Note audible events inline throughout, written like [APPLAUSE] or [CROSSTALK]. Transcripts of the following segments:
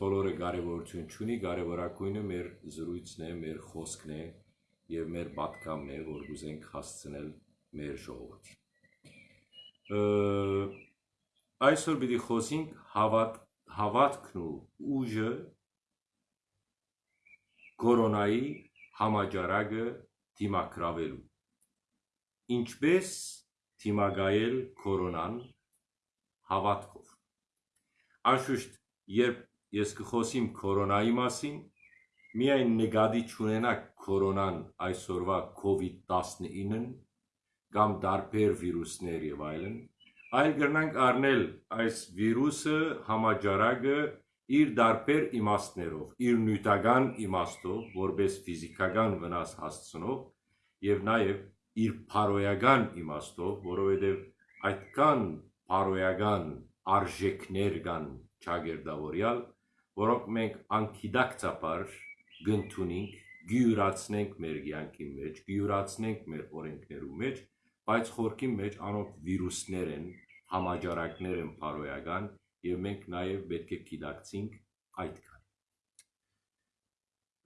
բոլորը կարևորություն չունի, կարևորակույնը մեր զրույցն է, մեր խոսքն է եւ մեր պատկամն է, որ գուզենք հասցնել մեր ժողովրդին։ Այսօր պիտի խոսենք հավատ հավատքն ու ուժը կորոնայի համաճարակը դիմակրավելու։ Ինչպես դիմագայել կորոնան հավատքով։ Անշուշտ, երբ ես կխոսիմ կորոնայի մասին, միայն նկատի չունենակ կորոնան այսօրվա COVID-19-ն կամ դարբեր վիրուսներ եւ այլն, այլ կրնանք առնել այս վիրուսը համաճարակը իր դարբեր իմաստներով, իր նյութական իմաստով, որպես ֆիզիկական վնաս հասցնող եւ նաեւ իր փարոյական իմաստով, որովհետեւ այդքան փարոյական արժեքներ կան ճագերդավորյալ, որոնք մենք անկիդակցաբար գտնունենք, գյուրացնենք մեր կյանքի մեջ, գյուրացնենք մեր օրենքներու մեջ, բայց խորքի մեջ անոնք վիրուսներ են, համաճարակներ են փարոյական եւ մենք նաեւ պետք է գիտակցենք այդքան։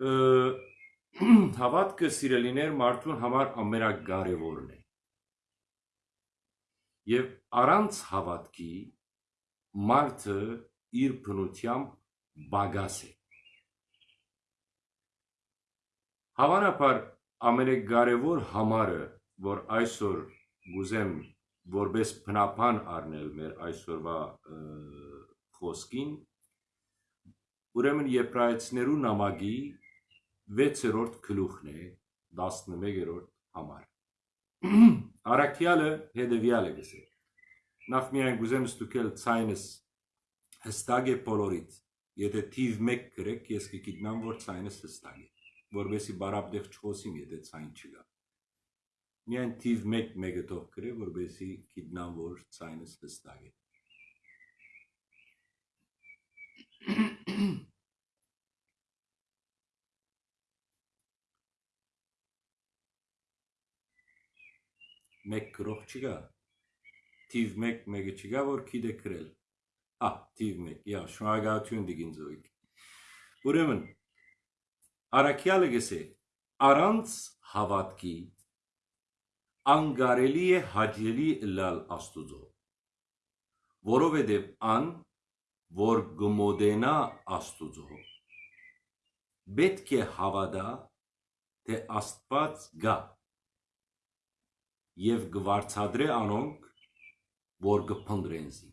[CLEARS THROAT] Հավատքը սիրելիներ մարդուն համար ամենակարևորն է։ Եվ առանց հավատքի մարդը իր բնությամբ բագաս է։ Հավանաբար ամենակարևոր համարը, որ այսօր գուզեմ որպես բնապան առնել մեր այսօրվա խոսքին, ուրեմն եբրայեցներու նամակի 6-րդ գլուխն է 11-րդ համար։ [CLEARS THROAT] Արաքյալը հետևյալը գսե։ Նախ միայն գուզեմ ստուգել ցայնս հստակ է բոլորից։ Եթե թիվ 1 գրեք, ես կգիտնամ, որ ցայնս հստակ է, որովհետեւ բարապտեղ չխոսիմ, եթե ցայն չկա։ Միայն թիվ 1 մեկը թող գրե, որովհետեւ գիտնամ, որ ցայնս հստակ է։ մեկ գրող չկա։ Թիվ 1 մեկը չկա, որ գիտե գրել։ Ահ, թիվ 1, ja, շնորհակալություն դիգին զոյք։ Ուրեմն Արաքյալը գսե առանց հավատքի անգարելի է հաջելի լալ աստուծո որովհետև ան որ գմոդենա աստուծո պետք է հավատա թե աստված գա եւ գվարցադրե անոնք, որ գփնդրեն զիկ։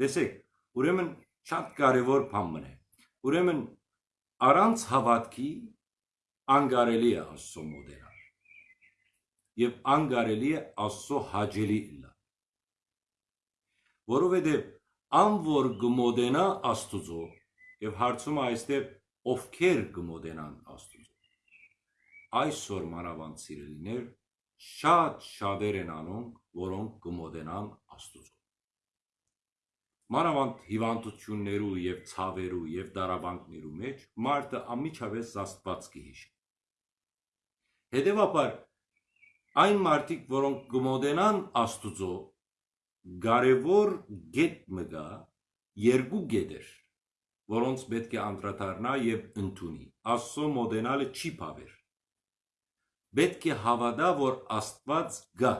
Տեսեք, ուրեմն շատ կարևոր բան մնե։ Ուրեմն առանց հավատքի անգարելի է Աստծո մոդենալ։ Եվ անգարելի է Աստծո հաջելի լա։ Որովհետև ան որ գմոդենա Աստուծո եւ հարցումը այստեղ ովքեր գմոդենան Աստուծո այսօր մանավանդ սիրելիներ շատ շատեր են անոնք, որոնք կմոտենան Աստուծո։ Մանավանդ հիվանդություններու եւ ցավերու եւ դարաբանկներու մեջ մարդը ամիջավես Աստված կհիշի։ Հետևաբար այն մարդիկ, որոնք կմոտենան Աստուծո, կարևոր գետ մգա երկու գետեր, որոնց պետք է անդրադառնա եւ ընդունի։ Աստծո մոդենալը չի բավեր պետք է հավատա, որ Աստված գա։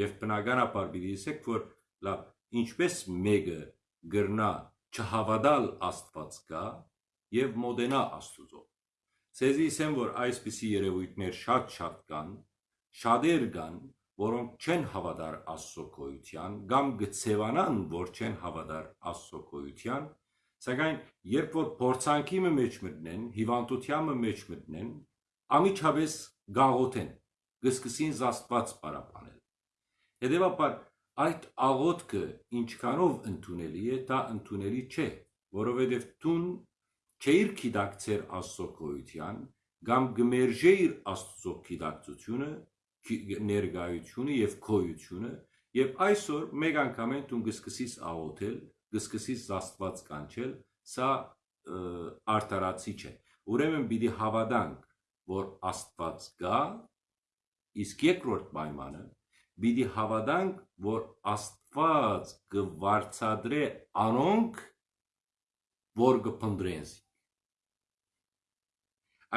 Եվ բնականաբար պիտի ասեք, որ լավ, ինչպես մեկը գրնա չհավատալ Աստված գա եւ մոդենա Աստուծո։ Ցեզի ասեմ, որ այսպիսի երևույթներ շատ-շատ կան, շատեր կան, որոնք չեն հավատար Աստծո գոյության, կամ գցեվանան, որ չեն հավատար Աստծո գոյության, սակայն երբ որ փորձանքի մեջ մտնեն, հիվանդության մեջ մտնեն, ամիջապես գաղոթեն, գսկսին զաստված պարապանել։ Հետևաբար այդ աղոթքը ինչքանով ընդունելի է, դա ընդունելի չէ, որովհետև տուն չէիր քիդակցեր Աստծո գոյության, կամ գմերժեիր Աստծո քիդակցությունը, ներգայությունը եւ քոյությունը, եւ այսօր մեկ անգամ են տուն գսկսիս աղոթել, գսկսիս զաստված կանչել, սա արտարացի չէ։ Ուրեմն պիտի հավատանք որ Աստված կա, իսկ երկրորդ պայմանը պիտի հավատանք, որ Աստված կվարցադրե անոնք, որ կփնդրենս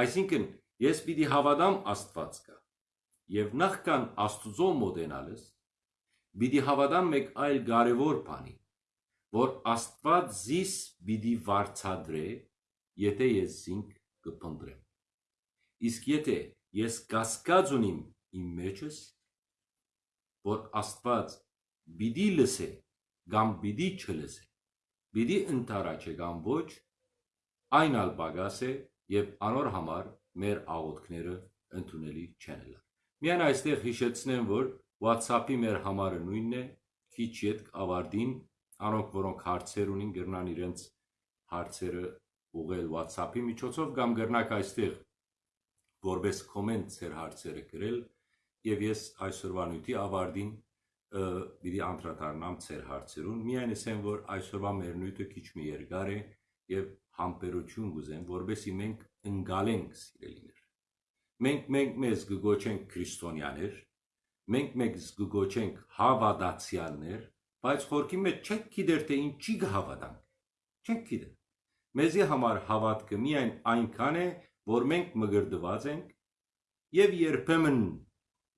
այսինքն ես պիտի հավատամ աստված կա եւ նախքան աստուծո մոտենալս պիտի հավատամ մեկ այլ կարևոր բանի որ աստված զիս պիտի վարչադրե եթե ես զինք կփնդրեմ իսկ եթե ես կասկած ունիմ իմ մեջս որ աստված պիտի լսե կամ պիտի չլսե պիտի ընտարաչե կամ ոչ այն ալ բագաս է եւ անոր համար մեր աղոթքները ընդունելի չեն լա միայն այստեղ հիշեցնեմ որ WhatsApp-ի մեր համարը նույնն է քիչ յետ ավարտին անոնք որոնք հարցեր ունին գրնան իրենց հարցերը ուղել WhatsApp-ի միջոցով կամ գրնակ այստեղ որպես կոմենտ ծեր հարցերը գրել եւ ես այսօրվա նույնի ավարտին պիտի անդրադառնամ ծեր հարցերուն։ Միայն ասեմ, որ այսօրվա մեր նույնը քիչ մի երկար է եւ համբերություն գուզեմ, որովհետեւ մենք ընկալենք սիրելիներ։ Մենք մենք մեզ գոչենք քրիստոնյաներ, մենք մեզ գոչենք հավատացյալներ, բայց խորքի մեջ չենք գիտեր թե ինչի կհավատանք։ Չենք գիտեր։ Մեզի համար հավատքը միայն այնքան է, որ մենք մգրդված ենք եւ երբեմն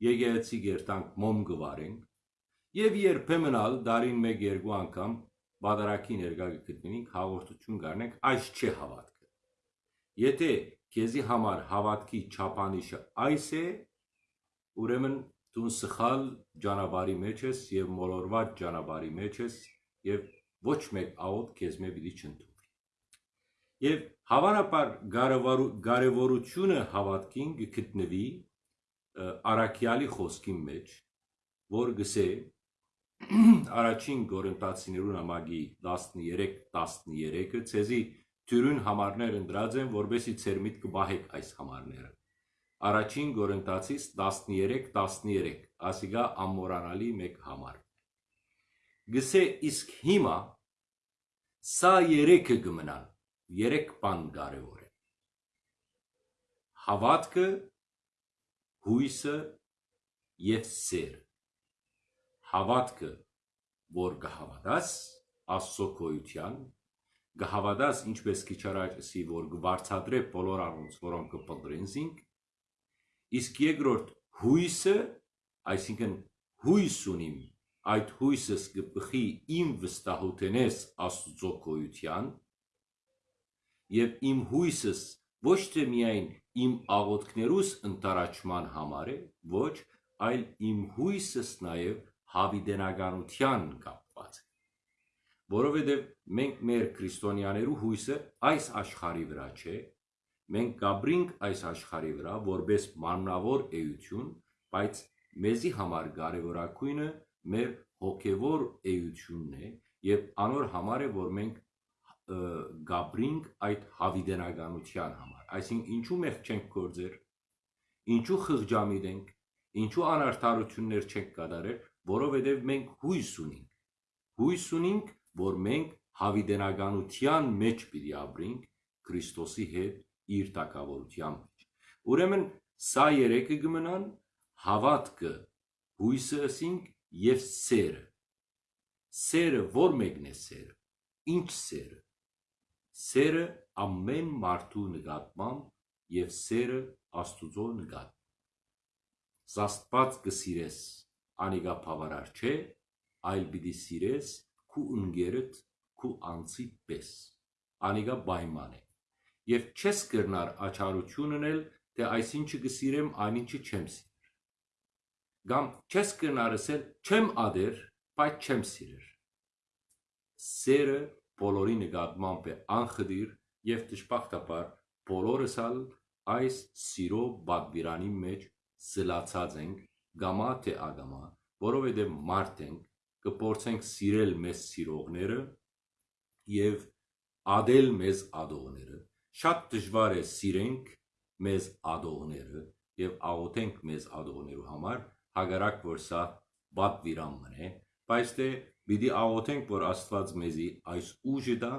եկեղեցի գերտանք մոմ գվարենք եւ երբեմն ալ դարին 1-2 անգամ բادرակի ներկա գտնենք հաղորդություն գարնենք այս չէ հավատքը եթե քեզի համար հավատքի չափանիշը այս է ուրեմն դու սխալ ճանապարհի մեջ ես եւ մոլորված ճանապարհի մեջ ես եւ ոչ մեկ աղոտ քեզ մե պիտի չընդունի եւ հավանաբար կարևորությունը հավատքին գտնվի Արաքյալի խոսքի մեջ, որ գսե առաջին Գորընտացիներուն ամագի 13-13-ը ցեզի թյուրուն համարներ ընդրած են, որբեսի ցեր միտքը բահեք այս համարները։ Առաջին Գորընտացիս 13-13, ասիգա ամորանալի մեկ համար։ Գսե իսկ հիմա սա երեքը գմնան, երեք բան կարևոր է։ Հավատքը, հույսը եւ սերը հավատքը, որ կհավատաս Աստծո քոյության, կհավատաս ինչպես քիչ առաջի որ կվարցադրե բոլոր առունց, որոնք կփնտրենցինք, իսկ երկրորդ հույսը, այսինքն հույս ունիմ, այդ հույսս կպխի իմ վստահութենես Աստծո քոյության, եւ իմ հույսս ոչ թե միայն իմ աղոթքներուս ընտարաճման համար է, ոչ, այլ իմ հույսս նաեւ հավիդենականության կապված է։ Որովհետև մենք մեր քրիստոնյաներու հույսը այս աշխարհի վրա չէ, մենք կաբրինք այս աշխարհի վրա որպես մաննավոր էություն, բայց մեզի համար կարևորակույնը մեր հոգևոր էությունն է եւ անոր համար է որ մենք գաբրինք այդ հավիդենականության համար այսինքն ինչու մենք չենք գործեր ինչու խղճամիտ ենք ինչու անարդարություններ չենք կատարել որովհետև մենք հույս ունենք։ Հույս ունենք, որ մենք հավիդենականության մեջ պիտի ապրենք Քրիստոսի հետ իր տակավորության մեջ։ Ուրեմն սա երեքը կմնան հավատքը, հույսը ասինք եւ սերը։ Սերը ո՞ր մեկն է սերը։ Ինչ սերը։ Սերը ամեն մարդու նկատմամբ եւ սերը Աստուծո նկատմամբ։ Աստված կսիրես անիգա բավարար չէ, այլ պիտի սիրես քու ընկերդ քու անցի պես։ Անիգա պայման է։ Եվ չես կրնար աչարություն ունել, թե այսինչը կսիրեմ, այնինչը չեմ սիրեր։ Կամ չես կրնար ասել չեմ ադեր, բայց չեմ սիրեր։ Սերը բոլորի նկատմամբ է անխդիր եւ դժբախտաբար բոլորս ալ այս սիրո բակբիրանի մեջ զլացած ենք գամա թե ագամա, որովհետեւ մարդ ենք, կփորձենք սիրել մեզ սիրողները եւ ադել մեզ ադողները։ Շատ դժվար է սիրենք մեզ ադողները եւ աղոթենք մեզ ադողներու համար, հագարակ որ սա բատվիրամն է, բայց դե պիտի աղոթենք, որ Աստված մեզի այս ուժը տա,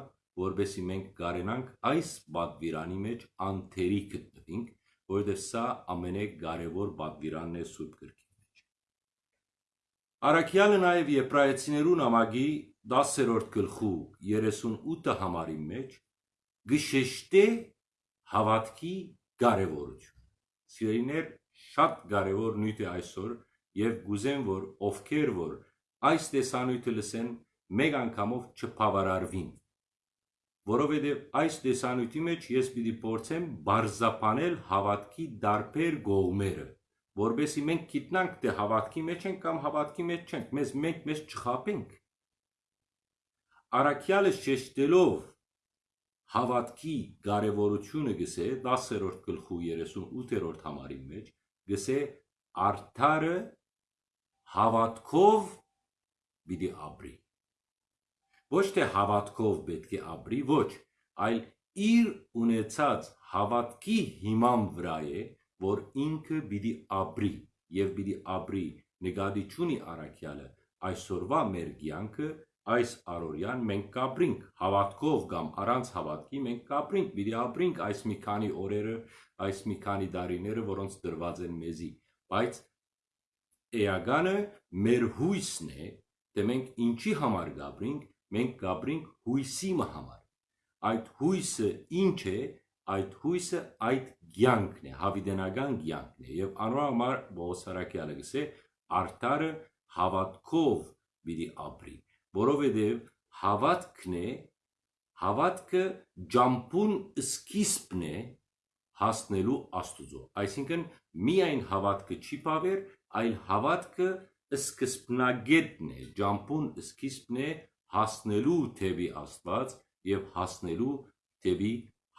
որբեսի մենք կարենանք այս բադվիրանի մեջ անթերի գտնվենք, որովհետև սա ամենակարևոր բադվիրանն է Սուրբ գրքի Արաքյալը նաև Եբրայեցիներու նամակի 10-րդ գլխու 38 համարի մեջ գշեշտե հավատքի կարևորություն։ Սիրելիներ, շատ կարևոր նույթ է այսօր եւ գուզեմ որ ովքեր որ այս տեսանյութը լսեն մեկ անգամով չփավարարվին որովհետև այս տեսանյութի մեջ ես պիտի փորձեմ բարձապանել հավատքի դարբեր գողմերը որբեսի մենք գիտնանք թե հավատքի մեջ ենք կամ հավատքի մեջ չենք մեզ մենք մեզ չխապենք Արաքյալը շեշտելով հավատքի կարևորությունը գսե 10-րդ գլխու 38-րդ համարի մեջ գսե արդարը հավատքով պիտի ապրի ոչ թե հավատքով պետք է ապրի ոչ այլ իր ունեցած հավատքի հիման վրա է որ ինքը պիտի ապրի եւ պիտի ապրի նկատի ճունի արաքյալը այսօրվա մեր կյանքը այս առօրյան մենք կապրինք հավատքով կամ առանց հավատքի մենք կապրինք, պիտի ապրինք այս մի քանի օրերը, այս մի քանի տարիները, որոնց դրված են մեզի, բայց էականը մեր հույսն է, թե մենք ինչի համար գաբրինք, մենք գաբրինք հույսի համար։ Այդ հույսը ինչ է, այդ հույսը այդ ցանկն է, հավիդենական ցանկն է եւ անորոմար Բոսարակյալը գսե արդարը հավատքով պիտի ապրի որովհետև հավատքն է հավատքը ջամփուն սկիզբն է հասնելու Աստուծո այսինքն միայն հավատքը չի բավեր այլ հավատքը սկզբնագետն է ջամփուն սկիզբն է հասնելու թեպի Աստված եւ հասնելու թեպի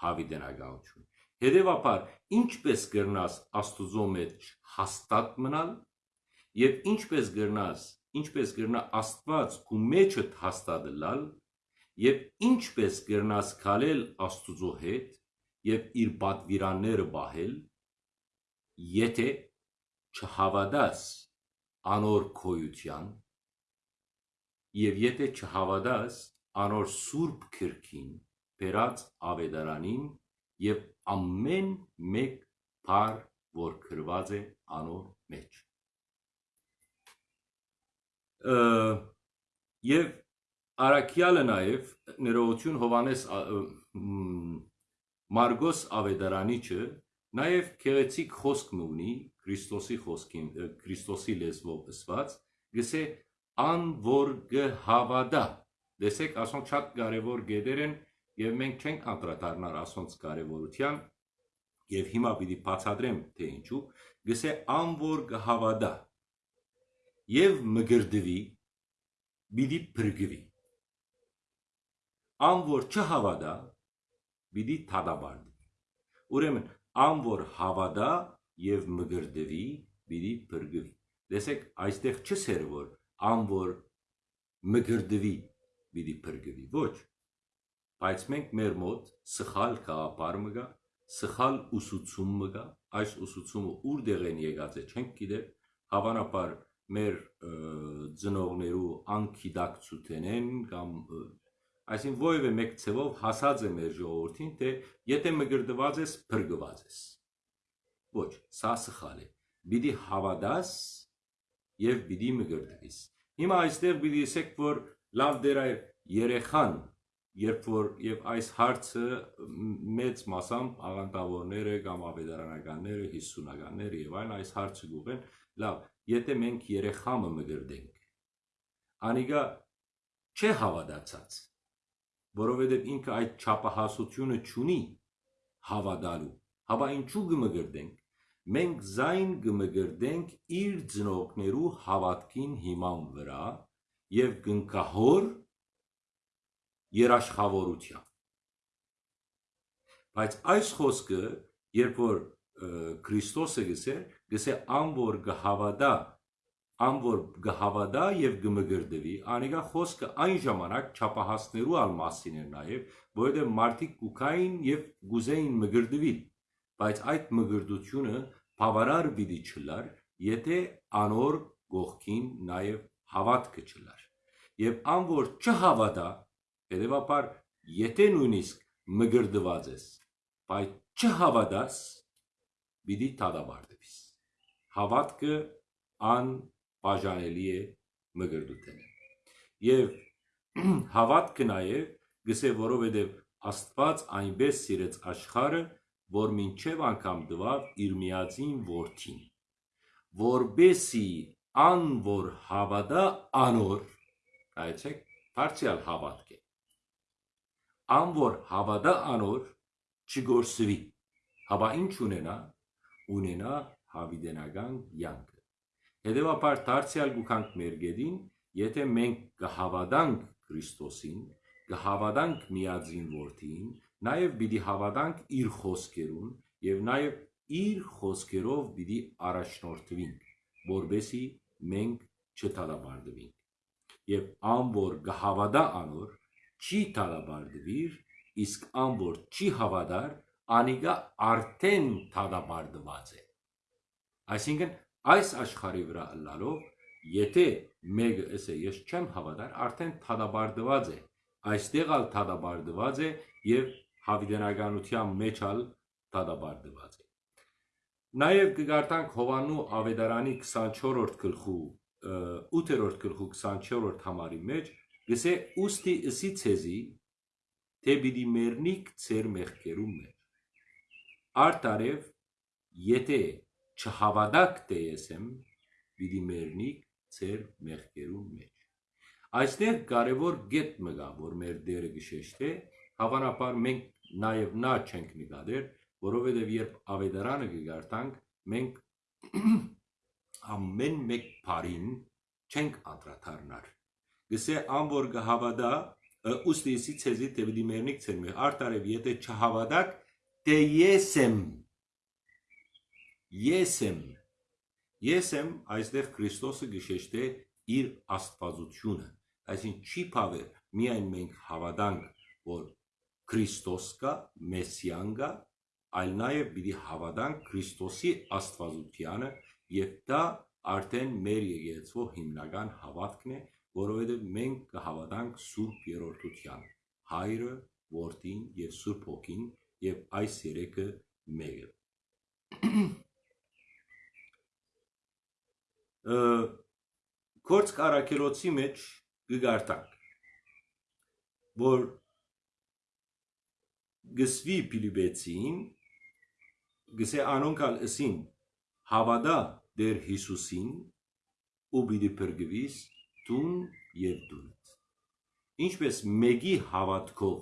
հավիտենականություն Հետևաբար ինչպես գրնաս Աստուծո մեջ հաստատ մնալ եւ ինչպես գրնաս ինչպես կրնա Աստված ու մեջը հաստատելալ եւ ինչպես կրնաս քալել Աստուծո հետ եւ իր պատվիրանները բահել եթե չհավատաս անոր քոյության եւ եթե չհավատաս անոր սուրբ քրքին բերած ավետարանին եւ ամեն մեկ բար որ գրված է անոր մեջ եւ Արաքյալը նաեւ ներողություն Հովանես Մարգոս Ավետարանիչը նաեւ քեղեցիկ խոսք ունի Քրիստոսի խոսքին Քրիստոսի լեզվով ըսված գսե ան որ գհավադա դեսեք ասոն շատ կարևոր գեդեր են եւ մենք չենք անդրադառնալ ասոնց կարևորության եւ հիմա պիտի բացատրեմ թե ինչու գսե ան որ գհավադա եւ մգրդվի բիդի փրկվի ան որ չհավատա բիդի թադաբարդի ուրեմն ան որ հավատա եւ մգրդվի բիդի փրկվի դեսեք այստեղ չսեր որ ան որ մգրդվի բիդի փրկվի ոչ բայց մենք մեր մոտ սխալ կապար մգա սխալ ուսուցում մգա այս ուսուցումը ուր դեղ են եկած է չենք գիտեր հավանաբար մեր ծնողներու անկիդակցութեն են կամ այսինքն ովևէ մեկ ցևով հասած է մեր ժողովրդին թե եթե մգրդված ես փրկված ես ոչ սա սխալ է բիդի հավադաս եւ բիդի մգրդվիս հիմա այստեղ բիդի ասեք որ լավ դեր այ երեխան երբ որ եւ այս հարցը մեծ մասամբ աղանդավորները կամ ավետարանականները 50-ականները եւ այլն այս հարցը գուղեն լավ եթե մենք երեխամը մգրդենք անիգա չէ հավատացած որովհետև ինքը այդ չափահասությունը չունի հավատալու հավա ինչու գմգրդենք մենք զայն գմգրդենք իր ծնողներու հավատքին հիման վրա եւ գնկահոր երաշխավորության բայց այս խոսքը երբ որ Քրիստոսը գսեր, գսե ան որ գհավադա, ան որ գհավադա եւ գմգրդվի, անիկա խոսքը այն ժամանակ չափահասներու ալ մասին էր նաեւ, որովհետեւ մարդիկ կուքային եւ գուզեին մգրդվի, բայց այդ մգրդությունը բավարար պիտի չլար, եթե անոր գողքին նաեւ հավատքը չլար։ Եվ ան որ չհավատա, հետեւաբար եթե նույնիսկ մգրդված ես, բայց չհավատաս, պիտի դադարեցվիս։ Հավատքը ան բաժանելի է մգրդութեն։ Եվ [CLEARS THROAT] հավատքը նաև գսե որովհետև Աստված այնպես սիրեց աշխարը, որ մինչև անգամ դվավ իր միածին որդին, որբեսի ան որ հավատա անոր, այցեք, բարձյալ հավատք է, ան որ հավատա անոր, չգործվի, հաբա ինչ ունենա, ունենա հավիդենական յանքը։ Հետևաբար դարձյալ գուքանք մեր գեդին, եթե մենք կհավատանք Քրիստոսին, կհավատանք միածին որդին, նաև պիտի հավատանք իր խոսքերուն եւ նաև իր խոսքերով պիտի առաջնորդվենք, որբեսի մենք չթալաբարդվենք։ Եվ ան որ կհավատա անոր, չի թալաբարդվիր, իսկ ան որ չի հավատար, անիկա արդեն թալաբարդված է։ Այսինքն այս աշխարհի վրա ըլլալով, եթե մեկը ասե ես չեմ հավատար, արդեն թադաբարդված է։ Այստեղ ալ թադաբարդված է եւ հավիդենականության մեջ ալ թադաբարդված է։ Նաև կգարտանք Հովանու Ավետարանի 24-րդ գլխու 8-րդ գլխու 24-րդ համարի մեջ, գսե ուստի ըսի ցեզի, թե պիտի մեռնիք ծեր մեղքերում մեջ։ Արտարև, եթե չհավատաք թե ես եմ, պիտի մեռնիք ծեր մեղքերում մեջ։ Այստեղ կարևոր գետ մգա, որ մեր դերը գշեշտ է, հավանաբար մենք նաև նա չենք նկատեր, որովհետև երբ ավետարանը կգարտանք, մենք [CLEARS THROAT] ամեն մեկ բարին չենք անդրադառնար։ Գսե ան որ կհավատա, ուստիսի ցեզի թե պիտի մեռնիք ցեր մեր արտարև եթե չհավատաք, թե ես եմ Ես եմ։ Ես եմ այստեղ Քրիստոսը գշեշտե իր աստվածությունը։ Այսինքն չի փավեր միայն մենք հավատանք, որ Քրիստոս կա, Մեսիան կա, այլ նաև պիտի հավատանք Քրիստոսի աստվածությանը եւ դա արդեն մեր եկեղեցու հիմնական հավատքն է, որովհետեւ մենք կհավատանք Սուրբ Երորդության։ Հայրը, Որդին եւ Սուրբ Հոգին եւ այս երեքը մեկը Կորց կարակերոցի մեջ գգարտանք, որ գսվի Փիլիպեցին, գսե անոնքալ ըսին հավադա դեր Հիսուսին ու բիդի պրգվիս տուն և դունդ։ Ինչպես մեկի հավատքով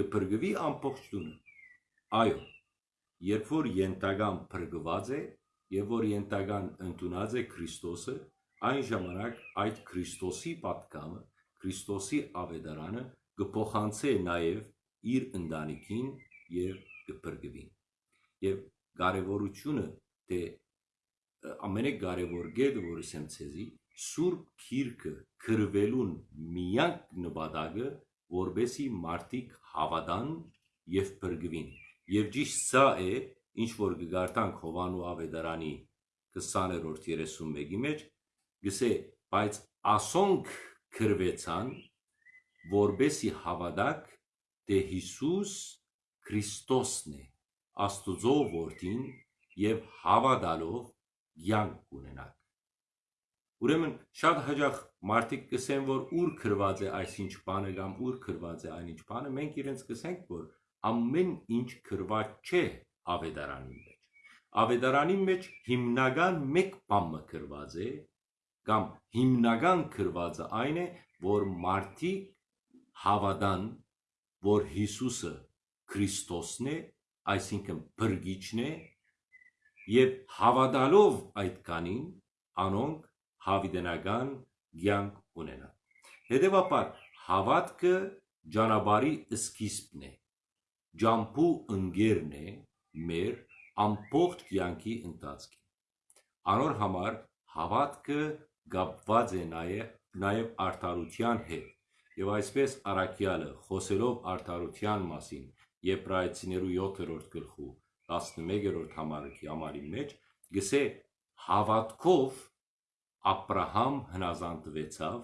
գպրգվի ամբողջ տունը։ Այո, երբ որ ենտագան պրգված է, եւ որ ենտական ընդունած է Քրիստոսը, այն ժամանակ այդ Քրիստոսի պատկամը, Քրիստոսի ավետարանը կփոխանցե նաեւ իր ընտանիքին եւ կփրկվի։ Եվ կարևորությունը թե ամենակարևոր գեդը, որ ասեմ ցեզի, Սուրբ Քիրքը քրվելուն միակ նպատակը, որբեսի մարդիկ հավատան եւ փրկվին։ Եվ ճիշտ սա է, ինչ որ կգարտանք Հովանու Ավետարանի 20-րդ 31-ի մեջ, գսե, բայց ասոնք քրվեցան, որբեսի հավատակ, թե Հիսուս Քրիստոսն է, Աստուծո որդին եւ հավատալով յանք ունենաք։ Ուրեմն շատ հաջող մարդիկ կսեն, որ ուր քրված է այսինչ բանը կամ ուր քրված է այնինչ բանը, մենք իրենց կսենք, որ ամեն ինչ քրված չէ ավետարանի մեջ։ Ավետարանի մեջ հիմնական մեկ բան մկրված է կամ հիմնական քրվածը այն է, որ մարդիկ հավատան, որ Հիսուսը Քրիստոսն է, այսինքն բրգիչն է, եւ հավատալով այդ կանին անոնք հավիդենական ցանկ ունենան։ Հետևաբար հավատքը ջանաբարի սկիզբն է, ջամփու ընկերն է, մեր ամբողջ կյանքի ընթացքին։ Անոր համար հավատքը գապված է նաև նաև արդարության հետ եւ այսպես արաքյալը խոսելով արդարության մասին Եբրայեցիներու 7-րդ գլխու 11-րդ համարի համարի մեջ գսե հավատքով Աբրահամ հնազանդվեցավ,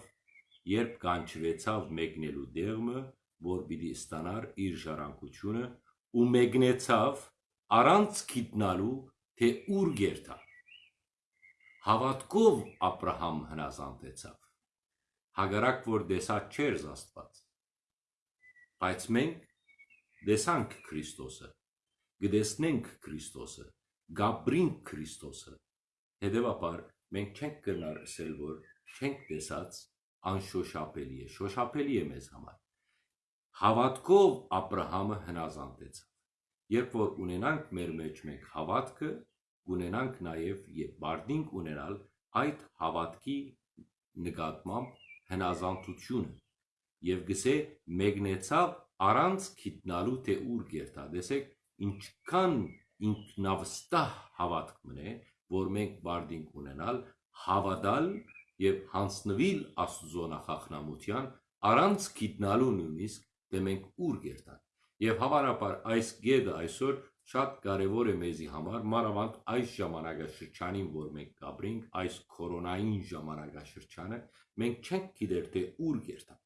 երբ կանչվեցավ մեկնելու դեղմը, որ պիտի ստանար իր ժառանգությունը, ու մեկնեցավ առանց գիտնալու, թե ուր գերտա։ Հավատքով Աբրահամ հնազանդեցավ։ Հագարակ որ դեսած չէր Աստված։ Բայց մենք դեսանք Քրիստոսը, գտեսնենք Քրիստոսը, գաբրինք Քրիստոսը։ Հետևաբար մենք չենք կրնար ասել, որ չենք տեսած անշոշափելի է, շոշափելի է մեզ համար։ Հավատքով Աբ รา համը հնազանդեցավ։ Երբ որ ունենանք մեր մեջ մենք հավատքը, ունենանք նաև եւ բարդինք ունենալ այդ հավատքի նկատմամբ հնազանդությունը եւ գսե մեկնեցավ առանց գիտնալու թե ուր գերտա տեսեք ինչքան ինքնավստահ հավատք մնե որ մենք բարդինք ունենալ հավատալ եւ հանցնվիլ աստուծո նախախնամության առանց գիտնալու նույնիսկ թե մենք ուր գերտանք եւ հավանաբար այս գեդը այսօր շատ կարևոր է մեզի համար մանավանդ այս ժամանակաշրջանին որ մենք կապրենք այս կորոնային ժամանակաշրջանը մենք չենք գիտեր թե ուր գերտանք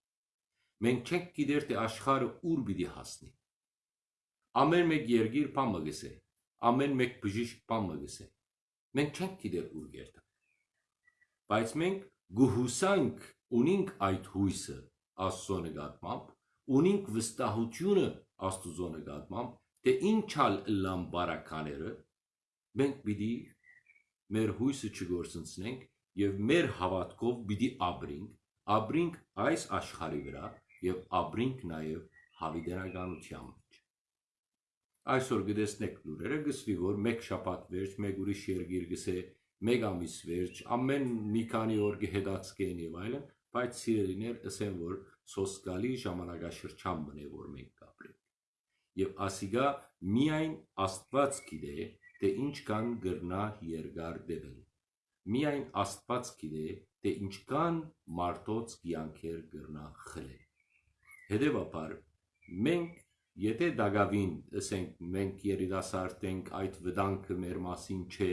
Մենք չենք գիտեր թե աշխարհը ուր պիտի հասնի։ Ամեն մեկ երգիր բան մգսե, ամեն մեկ բժիշկ բան մգսե։ Մենք չենք գիտեր ուր գերտա։ Բայց մենք գուհուսանք ունինք այդ հույսը Աստծո նկատմամբ, ունինք վստահությունը Աստծո նկատմամբ, թե ինչալ լամ բարակաները մենք պիտի մեր հույսը չգործընցնենք եւ մեր հավատքով պիտի ապրենք, ապրենք այս աշխարհի վրա եւ ապրինք նաեւ հավիդենականության մեջ։ Այսօր գտեսնեք լուրերը գսվի, որ մեկ շաբաթ վերջ, մեկ ուրիշ երգիր գսե, մեկ ամիս վերջ, ամեն մի քանի օր գհետացկեն եւ այլն, բայց սիրելիներ ասեն, որ սոսկալի ժամանակաշրջան մնե, որ մենք Եվ ասիգա միայն Աստված գիտե, թե ինչ կան գրնա երկար դեպել։ Միայն Աստված գիտե, թե ինչքան մարդոց կյանքեր գրնա խլել։ Հետևաբար մենք եթե դագավին ասենք մենք երիտասարդ ենք այդ վտանգը մեր մասին չէ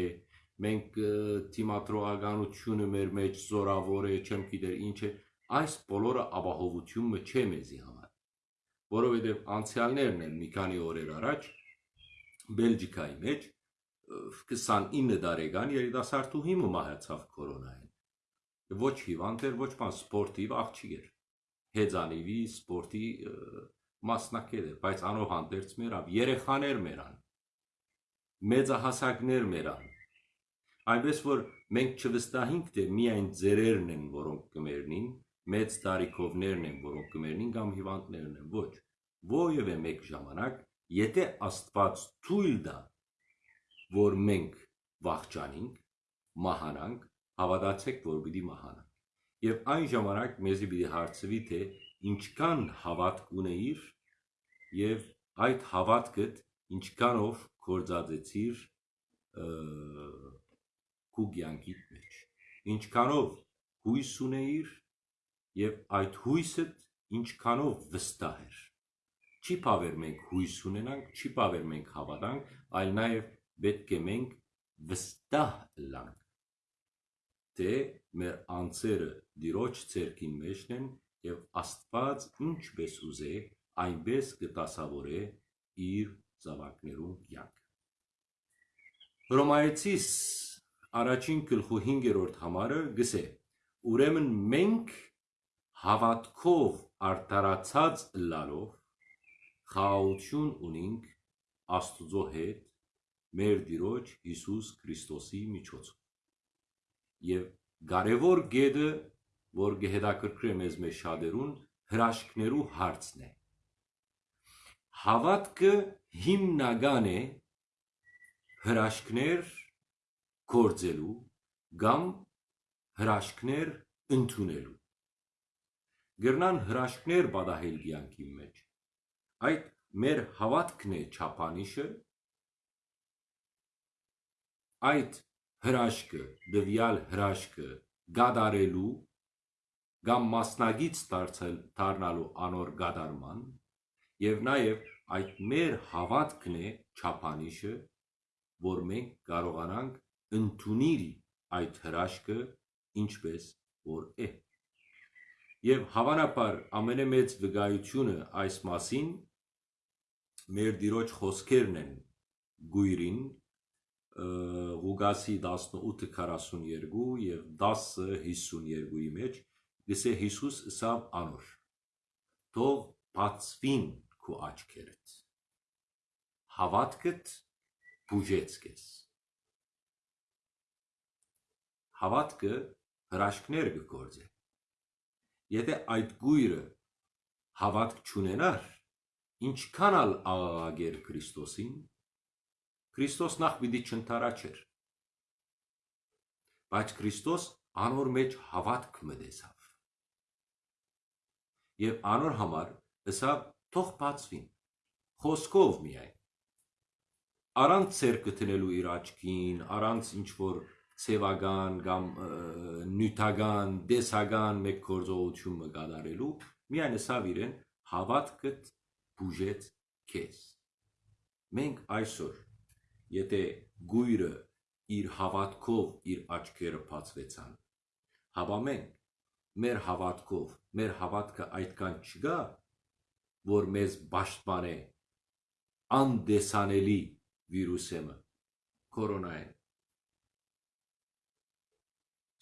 մենք թիմատրոականությունը մեր մեջ զորավոր է չեմ գիտեր ինչ է այս բոլորը ապահովությունը չէ մեզի համար որովհետև անցյալներն են մի քանի օրեր առաջ Բելգիկայի մեջ 29 տարեկան երիտասարդուհի մահացավ կորոնային ոչ հիվանդ էր ոչ բան սպորտիվ աղջիկ էր հեծանիվի սպորտի մասնակից էր, բայց անով հանդերձ մերավ երեխաներ մերան, մեծահասակներ մերան, այնպես որ մենք չվստահինք, թե միայն ձերերն են, որոնք կմերնին, մեծ տարիքովներն են, որոնք կմերնին կամ հիվանդներն են, ոչ, ովևէ մեկ ժամանակ, եթե Աստված թույլ տա, որ մենք վախճանենք, մահանանք, հավատացեք, որ պիտի մահանանք եւ այն ժամանակ մեզի պիտի հարցվի թե ինչքան հավատք ունեիր եւ այդ հավատքդ ինչքանով կործածեցիր քու կյանքի մեջ ինչքանով հույս ունեիր եւ այդ հույսը ինչքանով վստահ էր չի բավեր մենք հույս ունենանք չի բավեր մենք հավատանք այլ նաեւ պետք է մենք վստահ լանք թե մեր անձերը դիրոջ ցերկին մեջն են եւ Աստված ինչպես ուզե, այնպես կտասավորե իր զավակներուն կյանք։ Հռոմայեցիս առաջին գլխու 5-րդ համարը գսե. Ուրեմն մենք հավատքով արտարացած լալով խաղաղություն ունենք Աստուծո հետ մեր Տիրոջ Հիսուս Քրիստոսի միջոցով եւ կարևոր գեդը, որ գեհդակրկրի մեզ մեջ շատերուն, հրաշքներու հարցն է։ Հավատքը հիմնական է հրաշքներ գործելու կամ հրաշքներ ընդունելու։ Գրնան հրաշքներ բադահել կյանքի մեջ։ Այդ մեր հավատքն է չափանիշը, այդ հրաշքը, դվյալ հրաշքը գադարելու կամ մասնագից դարձել դառնալու անոր գադարման եւ նաեւ այդ մեր հավատքն է չափանիշը, որ մենք կարողանանք ընդունել այդ հրաշքը ինչպես որ է։ Եվ հավանաբար ամենամեծ վկայությունը այս մասին մեր դիրոջ խոսքերն են գույրին Ղուգասի 18:42 եւ 10:52-ի մեջ գսե Հիսուս սավ անոր. Թող բացվին քու աչքերդ հավատքդ բուժեց քեզ հավատքը հրաշքներ կգործե եթե այդ գույրը հավատք չունենար ինչքան ալ աղաղագեր Քրիստոսին Քրիստոս նախ պիտի չընթարաչեր բայց Քրիստոս անոր մեջ հավատք մտեցավ եւ անոր համար ըսա թող բացվին խոսքով միայն առանց ցերկը տնելու իր աչքին առանց ինչ որ սևական կամ նյութական, դեսական մեկ գործողություն կատարելու, միայն ասավ իրեն հավատքդ բուժեց քեզ։ Մենք այսօր եթե գույրը իր հավատքով իր աչքերը բացվեցան, հավա մենք մեր հավատքով, մեր հավատքը այդքան չգա, որ մեզ պաշտպանե անդեսանելի վիրուսը, կորոնային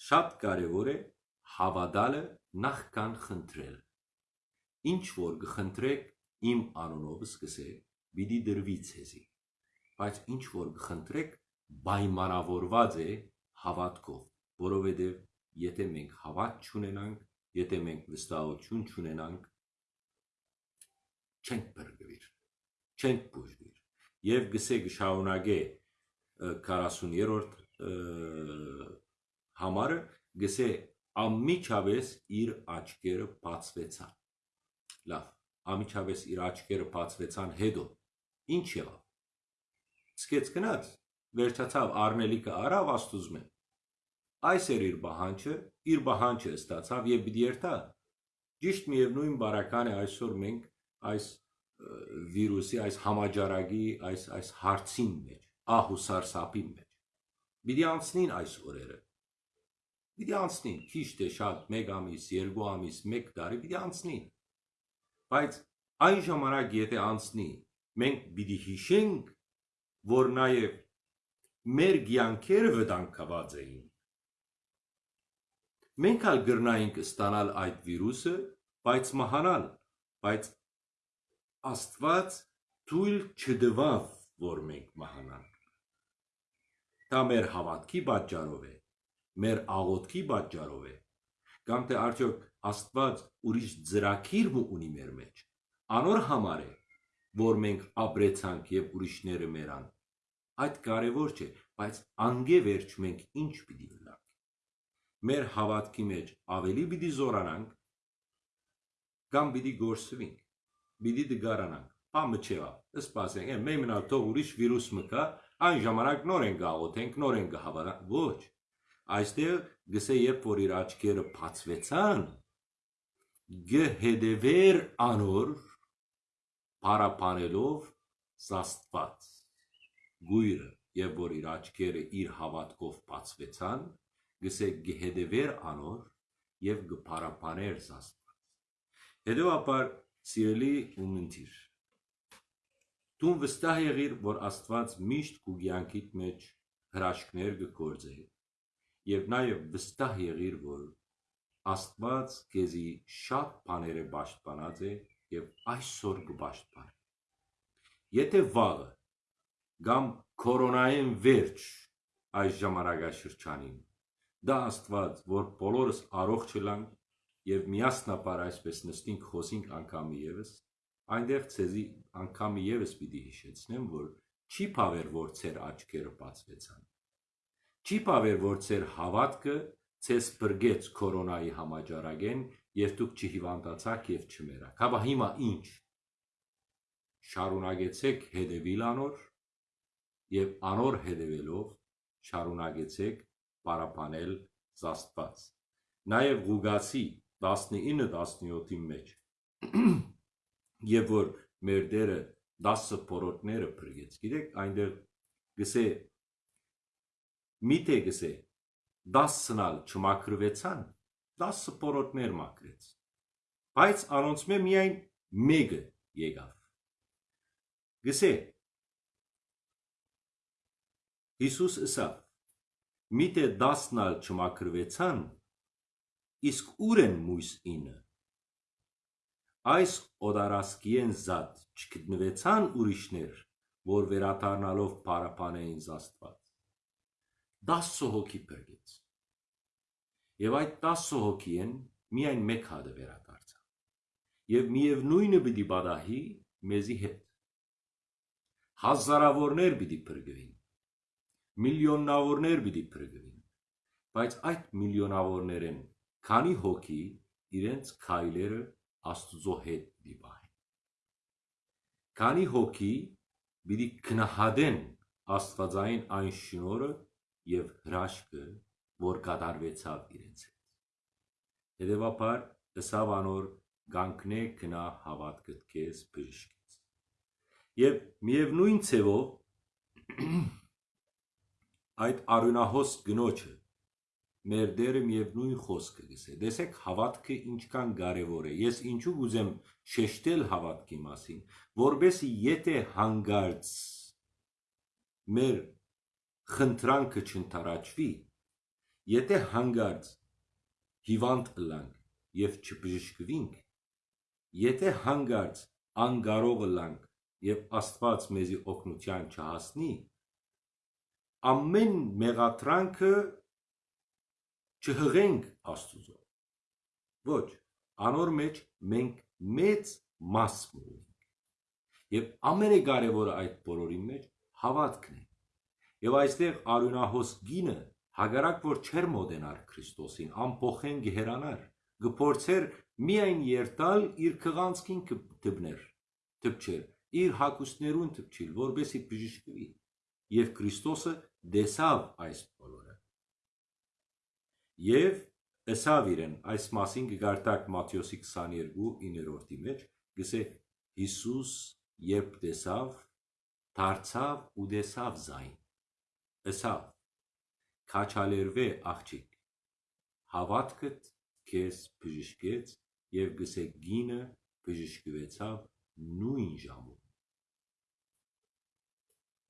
Շատ կարևոր է հավատալը նախքան խնդրել։ Ինչ որ կխնդրեք իմ անունով սկսեք, պիտի դրվի ցեզի։ Բայց ինչ որ կխնդրեք պայմանավորված է հավատքով, որովհետև եթե մենք հավատ չունենանք, եթե մենք վստահություն չունենանք, չենք բրգվիր, չենք բուժվիր։ Եվ գսե կշարունակե 40-րդ համարը գսե ամիջավես իր աչքերը բացվեցան։ Լավ, ամիջավես իր աչքերը բացվեցան հետո ինչ եղավ։ Սկեց գնաց, վերջացավ արնելիքը արավ աստուծմեն։ Այս էր իր բահանջը, իր բահանջը ստացավ եւ պիտի երթա։ Ճիշտ միևնույն բարական է այսօր մենք այս վիրուսի, այս համաճարակի, այս այս հարցին մեջ, ահուսարսապի մեջ։ Պիտի անցնին այս օրերը Պիտի անցնի, քիչ թե շատ 1 ամիս, 2 ամիս, 1 տարի պիտի անցնի։ Բայց այն ժամանակ եթե անցնի, մենք պիտի հիշենք, որ նաև մեր ցանկերը վտանգված էին։ Մենք ալ գրնայինք ստանալ այդ վիրուսը, բայց մահանալ, բայց Աստված թույլ չդվավ, որ մենք մահանանք։ Դա մեր հավատքի պատճառով է մեր աղոթքի պատճառով է կամ թե արդյոք Աստված ուրիշ ծրագիր ունի մեր մեջ անոր համար է որ մենք ապրեցանք եւ ուրիշները մերան այդ կարևոր չէ բայց անգե վերջ մենք ինչ պիտի լանք մեր հավատքի մեջ ավելի պիտի զորանանք կամ պիտի գործվենք պիտի դգարանանք Ամը չեղա, սպասենք, մենք մնալ թող ուրիշ վիրուս մկա, այն ժամանակ նոր են գաղոթենք, նոր են գհավանանք, ոչ, Այստեղ գսե երբ որ իր աչքերը բացվեցան, գհեդևեր անոր պարապանելով զաստված գույրը եւ որ իր աչքերը իր հավատքով բացվեցան գսե գհեդևեր անոր եւ գփարապաներ զաստված հետեւաբար սիրելի ումընտիր դու վստահ եղիր որ աստված միշտ քու կյանքիդ մեջ հրաշքներ կգործի եւ նաեւ վստահ եղիր, որ Աստված քեզի շատ բաներ է պաշտպանած է եւ այսօր կպաշտպանի։ Եթե վաղը կամ կորոնային վերջ այս ժամանակաշրջանին դա Աստված, որ բոլորս առողջ լանք եւ միասնապար այսպես նստինք խոսինք անգամի եւս, այնտեղ ցեզի անգամի եւս պիտի հիշեցնեմ, որ չի փավեր, որ ցեր աչքերը բացվեցան Չի պավեր, որ ձեր հավատքը ցես բրգեց կորոնայի համաճարակեն եւ դուք չհիվանդացաք եւ չմերաք։ Հաբա հիմա ինչ։ Շարունակեցեք հետևիլ անոր եւ անոր հետևելով շարունակեցեք պարապանել զաստված։ Նաեւ Ղուգասի 19-17-ի մեջ [CLEARS THROAT] եւ որ մեր դերը 10 փորոտները բրգեց։ Գիտեք, այնտեղ գսե Միթե գսե 10-նալ չմակրվեցան, 10 պորոտներ մակրեց։ Բայց անոնց մե միայն մեկը եկավ։ Գսե Հիսուս ըսավ. Միթե 10-նալ չմակրվեցան, իսկ ուր են մույս ինը։ Այս օդարասկիեն զատ չգտնվեցան ուրիշներ, որ վերաթարնալով պարապան է ինձ Աստված։ 10 հոգի բերեց։ Եվ այդ 10 հոգի են միայն մեկ հատը վերադարձավ։ Եվ միևնույնը պիտի բադահի մեզի հետ։ Հազարավորներ պիտի փրկվին։ Միլիոնավորներ պիտի փրկվին։ Բայց այդ միլիոնավորներեն քանի հոգի իրենց քայլերը Աստուծո հետ պիտի պահեն։ Քանի հոգի պիտի քնահատեն Աստվածային այն շնորհը եւ հրաշքը, որ կատարվեցավ իրենց հետ։ Հետևաբար ըսավ անոր գանքնե գնա հավատքդ քեզ բժշկեց։ Եվ միևնույն ցևով [CLEARS THROAT] այդ արունահոս գնոջը մեր դերը միևնույն խոսքը գսե։ Դեսեք հավատքը ինչքան կարևոր է։ Ես ինչու գուզեմ շեշտել հավատքի մասին, որբեսի եթե հանգարց մեր խնդրանքը չընթարաճվի, եթե հանգարց հիվանդ լանք եւ չբժշկվինք, եթե հանգարց անկարող լանք եւ Աստված մեզի օգնության չհասնի, ամեն մեղատրանքը չհղենք Աստուծո։ Ոչ, անոր մեջ մենք մեծ մաս ունենք։ Եվ ամենակարևորը այդ բոլորի մեջ հավատքն է։ Եվ այստեղ արյունահոս գինը հագարակ որ չեր մոդենար Քրիստոսին, ամփոխեն գերանար, գփորձեր միայն երտալ իր քղանցքին դբներ, դբչեր, իր հակուսներուն դբչիլ, որբեսի բժշկվի։ Եվ Քրիստոսը դեսավ այս բոլորը Եվ ըսավ իրեն, այս մասին կգարտակ Մատյոսի 22-9-րդի մեջ, գսե Հիսուս երբ տեսավ, դարձավ ու տեսավ զայն, ըսավ, քաչալերվե աղջիկ, հավատքդ քեզ բժշկեց եւ գսե գինը բժշկվեցավ նույն ժամում։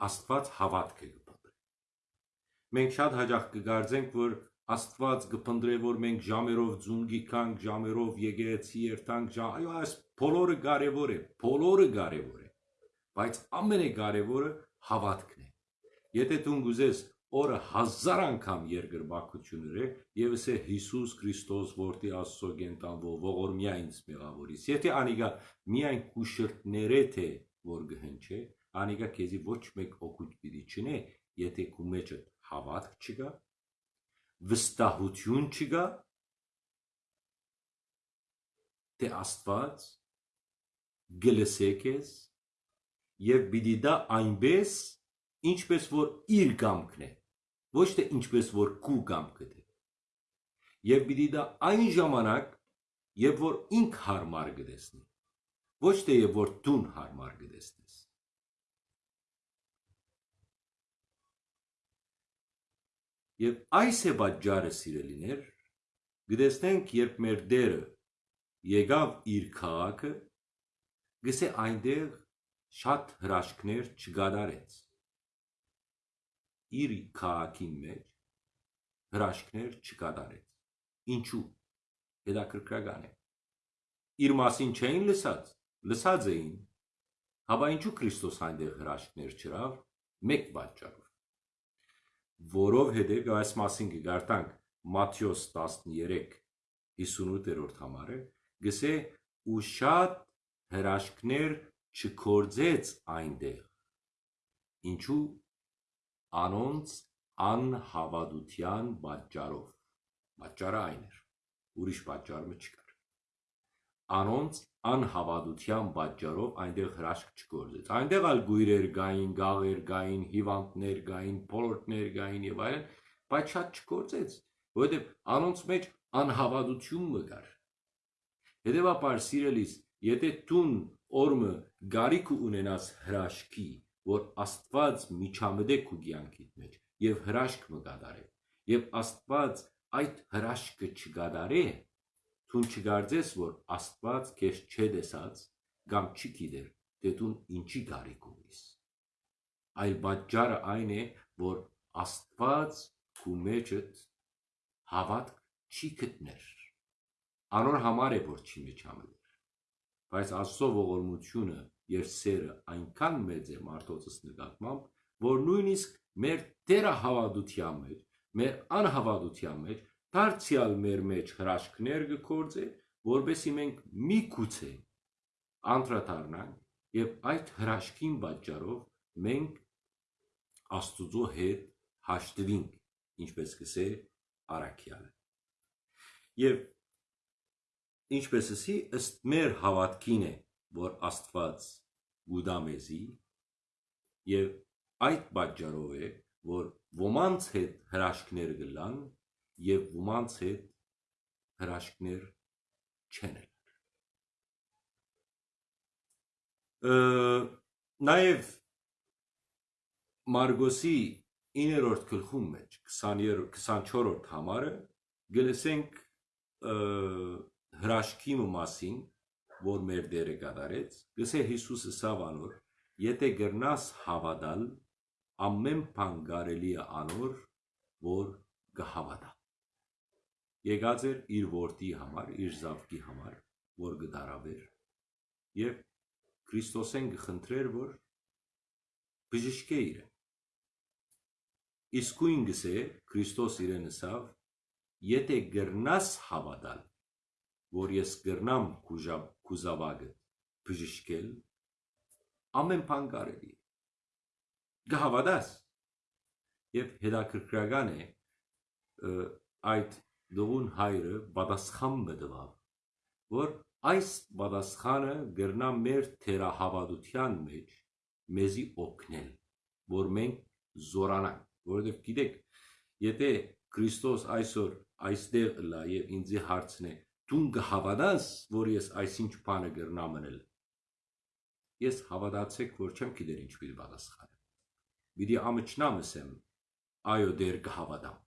Աստված հավատք է գտել։ Մենք շատ հաճախ կգարձենք, որ Աստված կփնտրե որ մենք ժամերով ձուն գիքանք, ժամերով եկեղեցի երթանք, ժամ... այո, այս բոլորը կարևոր է, բոլորը կարևոր է։ Բայց ամենակարևորը հավատքն է։ Եթե դու գուզես օրը հազար անգամ երկրբակություններ է եւս է Հիսուս Քրիստոս որտի Աստծո գենտանվո ողորմյա ինձ մեղավորից եթե անիգա միայն կուշրտները թե որ գհնչե անիգա քեզի ոչ մեկ օգուտ պիտի չնե եթե քու մեջը հավատք չկա վստահություն չկա, թե Աստված գլսե քեզ եւ պիտի դա այնպես, ինչպես որ իր կամքն է, ոչ թե ինչպես որ քու կամքը է։ Եվ պիտի դա այն ժամանակ, երբ որ ինք հարմար կտեսնի, ոչ թե երբ որ դուն հարմար կտեսնես։ Եվ այս է պատճառը սիրելիներ, գտեսնենք, երբ մեր դերը եկավ իր քաղաքը, գսե այնտեղ շատ հրաշքներ չգադարեց։ Իր քաղաքի մեջ հրաշքներ չգադարեց։ Ինչու։ Հետաքրքրական է։ Իր մասին չէին լսած, լսած էին։ Հաբա ինչու Քրիստոս այնտեղ հրաշքներ չրավ։ Մեկ պատճառով որովհետև այս մասին կգարտանք Մատթեոս 13 58-րդ համարը գսե ու շատ հրաշքներ չկործեց այնտեղ ինչու անոնց անհավատության պատճառով պատճառը այն էր ուրիշ պատճառը չկա անոնց անհավատության պատճառով այնտեղ հրաշք չգործեց։ Այնտեղ ալ գույրեր գային, գաղեր գային, հիվանդներ գային, փոլորտներ գային եւ այլն, բայց շատ չգործեց, որովհետեւ անոնց մեջ անհավատություն մը կար։ Հետևաբար սիրելիս, եթե տուն օրմը գարիք ունենաս հրաշքի, որ Աստված միջամտե քու կյանքիդ մեջ եւ հրաշք մը կատարե, եւ Աստված այդ հրաշքը չկատարե, Թուն չգարձես, որ Աստված քեզ չէ դեսած կամ չի գիտեր, թե դու ինչի գարիք ունիս։ Այլ պատճառը այն է, որ Աստված քու մեջդ հավատք չի գտներ։ Անոր համար է որ չի միջամտեր։ Բայց Աստծո ողորմությունը եւ սերը այնքան մեծ է մարդոցս նկատմամբ, որ նույնիսկ մեր դերը հավատության մեջ, մեր անհավատության մեջ դարձյալ մեր մեջ հրաշքներ գործե, որբեսի մենք մի գուցե անդրադառնանք եւ այդ հրաշքին պատճառով մենք Աստուծո հետ հաշտվինք, ինչպես կսե արաքյալը։ Եվ ինչպես ասի, ըստ մեր հավատքին է, որ Աստված գուդա մեզի եւ այդ պատճառով է որ ոմանց հետ հրաշքներ գլան եւ ոմանց հետ հրաշքներ չեն նաև Մարգոսի 9-րդ գլխում մեջ 24-րդ համարը գլսենք հրաշքի մասին որ մեր Տերը կատարեց, գսե Հիսուսը սավանոր, եթե գրնաս հավատալ, ամեն բան կարելի է անոր, որ կհավատա։ Եկած էր իր որդի համար, իր զավկի համար, որ գդարավեր, եւ Քրիստոսեն գխնդրեր, որ բժշկե իրեն։ Իսկույն գսե Քրիստոս իրեն ասավ, եթե գրնաս հավատալ, որ ես գրնամ կուզավագը բժշկել, ամեն բան կարելի է։ Գհավադաս եւ հետաքրքրական է այդ դողուն հայրը պատասխան բդվավ, որ այս պատասխանը գրնա մեր թերահավատության մեջ մեզի օգնել, որ մենք զորանանք, որովհետև գիտեք, եթե Քրիստոս այսօր այստեղ լա եւ ինձի հարցնե դու կհավատաս, որ ես այսինչ բանը գրնամ անել։ Ես հավատացեք, որ չեմ գիտեր ինչ պիտի պատասխանեմ։ Պիտի ամճնամ ասեմ, այո, դեր կհավատամ։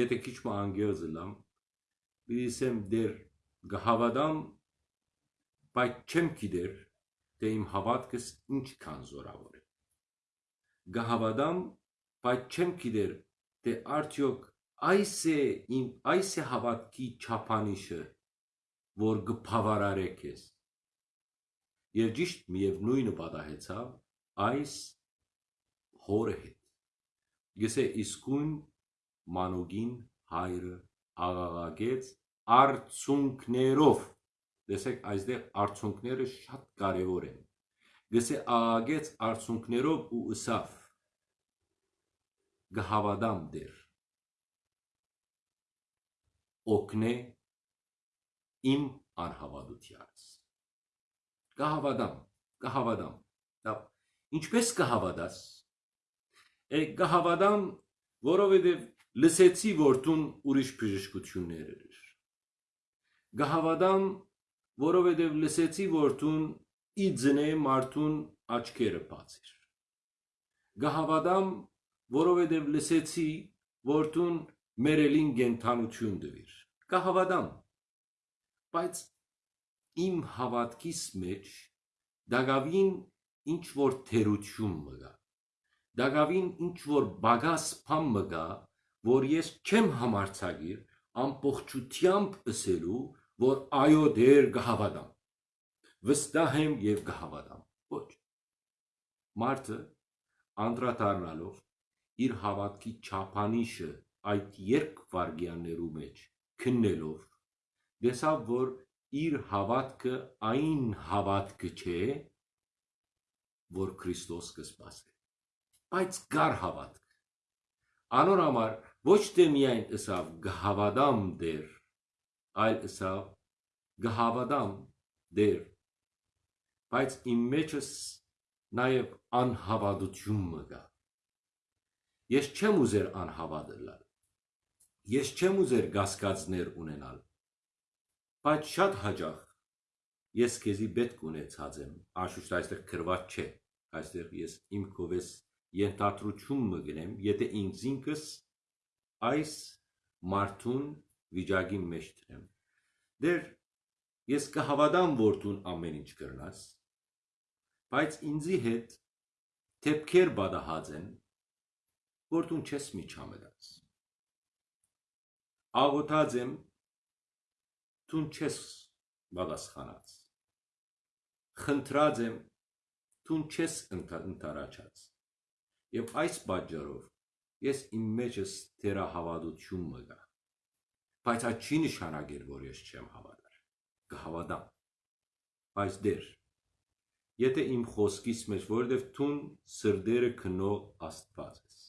Եթե քիչ մը անգեզ լամ, պիտի ասեմ դեր կհավատամ, բայց չեմ գիտեր, թե իմ հավատքս ինչքան զորավոր է։ Կհավատամ, բայց չեմ գիտեր, թե արդյոք այս է իմ այս է հավատքի չափանիշը որ գփավարարե քեզ եւ ճիշտ միևնույնը պատահեցավ այս հորը հետ գսե իսկույն մանուգին հայրը աղաղակեց արցունքներով տեսեք այստեղ արցունքները շատ կարևոր են գսե աղաղակեց արցունքներով ու ըսավ գհավադամ դեր օգնե իմ անհավատությանս։ Կհավատամ, կհավատամ։ Դա ինչպես կհավատաս։ Է կհավատամ, որովհետև լսեցի, որ դու ուրիշ բժշկություններ ես։ Կհավատամ, որովհետև լսեցի, որ դու իձնե մարդուն աչքերը բացիր։ Կհավատամ, որովհետև լսեցի, որ դու մերելին գենթանություն դվիր կհավատամ բայց իմ հավատքիս մեջ դագավին ինչ որ թերություն մգա դագավին ինչ որ բագաս փամ մգա որ ես չեմ համարցագիր ամբողջությամբ ըսելու որ այո դեր կհավատամ վստահ եմ եւ կհավատամ ոչ մարդը անդրադառնալով իր հավատքի չափանիշը այդ երկ վարգյաններու մեջ քննելով դեսավ որ իր հավատքը այն հավատքը չէ որ Քրիստոս կսպասե բայց գար հավատք անոր համար ոչ թե միայն ըսավ գհավադամ դեր այլ ըսավ գհավադամ դեր բայց իմ մեջս նաև անհավատություն մգա ես չեմ ուզեր անհավատել Ես չեմ ուզեր գասկածներ ունենալ, բայց շատ հաջող ես քեզի պետք ունեցած եմ, անշուշտ այստեղ գրված չէ, այստեղ ես իմ կովես ենթադրություն մգնեմ, եթե ինձ ինքս այս մարդուն վիճակի մեջ տնեմ։ Դեր ես կհավատամ, որ դու ամեն ինչ կրնաս, բայց ինձի հետ թեփքեր բադահած են, որ դու չես միջամտած աղոթած եմ, դու չես պատասխանած։ խնդրած եմ դու չես ընտարաչած եւ այս պատճառով ես իմ մեջս թերահավատություն մգա բայց այդ չի նշանակել որ ես չեմ հավատար կհավատամ բայց դեր եթե իմ խոսքից մեջ որովհետեւ տուն սրդերը քնող աստված ես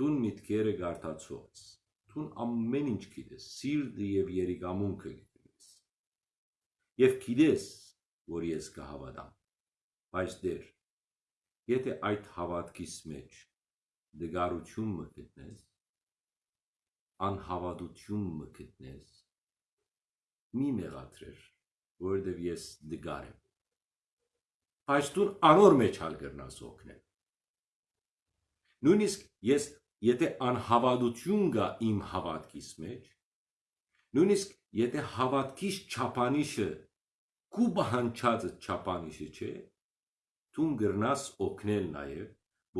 տուն միտքերը գարտացող ես տուն ամեն ինչ գիտես սիրտը եւ երիկամունքը գիտես եւ գիտես որ ես կհավատամ բայց դեր եթե այդ հավատքից մեջ դգարություն մը գտնես անհավատություն մը գտնես մի մեղադրեր որովհետև ես դգար եմ բայց դու անոր մեջ հալ գրնաս օգնել նույնիսկ ես եթե անհավատություն գա իմ հավատքից մեջ նույնիսկ եթե հավատքից չափանիշը կու բանջածը չափանիշը չէ դու գրնաս օգնել նաև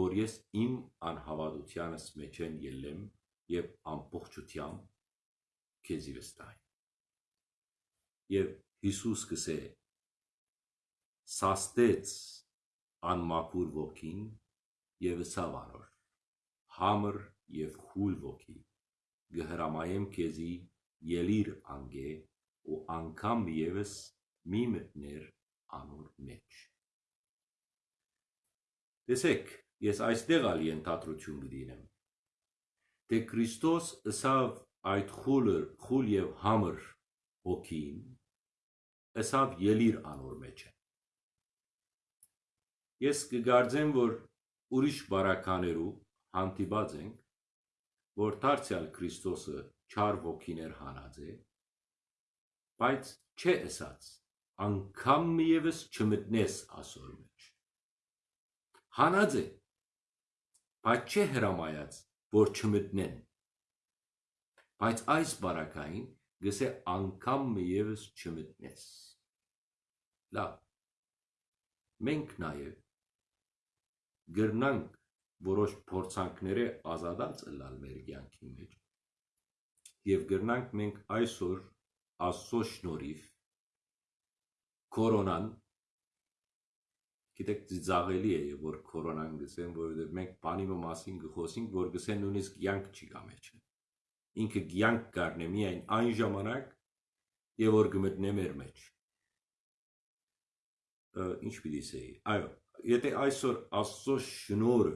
որ ես իմ անհավատությանս մեջ են ելեմ եւ ամբողջությամբ քեզի վստահ եւ Հիսուս կսե սաստեց անմաքուր ոգին եւ ըսավ անոր համր եւ խուլ ոգի գհրամայեմ քեզի ելիր անգե ու անգամ եւս մի մտներ անոր մեջ տեսեք Ես այստեղ ալ ենթադրություն գդինեմ։ Թե Քրիստոս ըսավ այդ խուլը, խուլ եւ համր հոգին, ըսավ ելիր անոր մեջ Ես կգարձեմ, որ ուրիշ բարականերու հանդիպած ենք, որ դարձյալ Քրիստոսը չար ոգիներ հանած է, բայց չէ ըսած, անգամ միևս չմտնես ասոր մեջ։ Հանած է, բայց չէ հրամայած, որ չմտնեն։ Բայց այս բարակային գսե անգամ միևս չմտնես։ Լավ։ Մենք նաև գրնանք որոշ փորձանքները ազատած ըլլալ մեր կյանքի մեջ եւ գրնանք մենք այսօր աստծո շնորհիվ կորոնան գիտեք ծիծաղելի է որ կորոնան գսեն որովհետև մենք բանի մասին գխոսենք որ գսեն նույնիսկ կյանք չի կա մեջը ինքը կյանք կառնե միայն այն ժամանակ եւ որ գմտնե մեր մեջ ինչ պիտի ասեի այո եթե այսօր աստծո շնորհը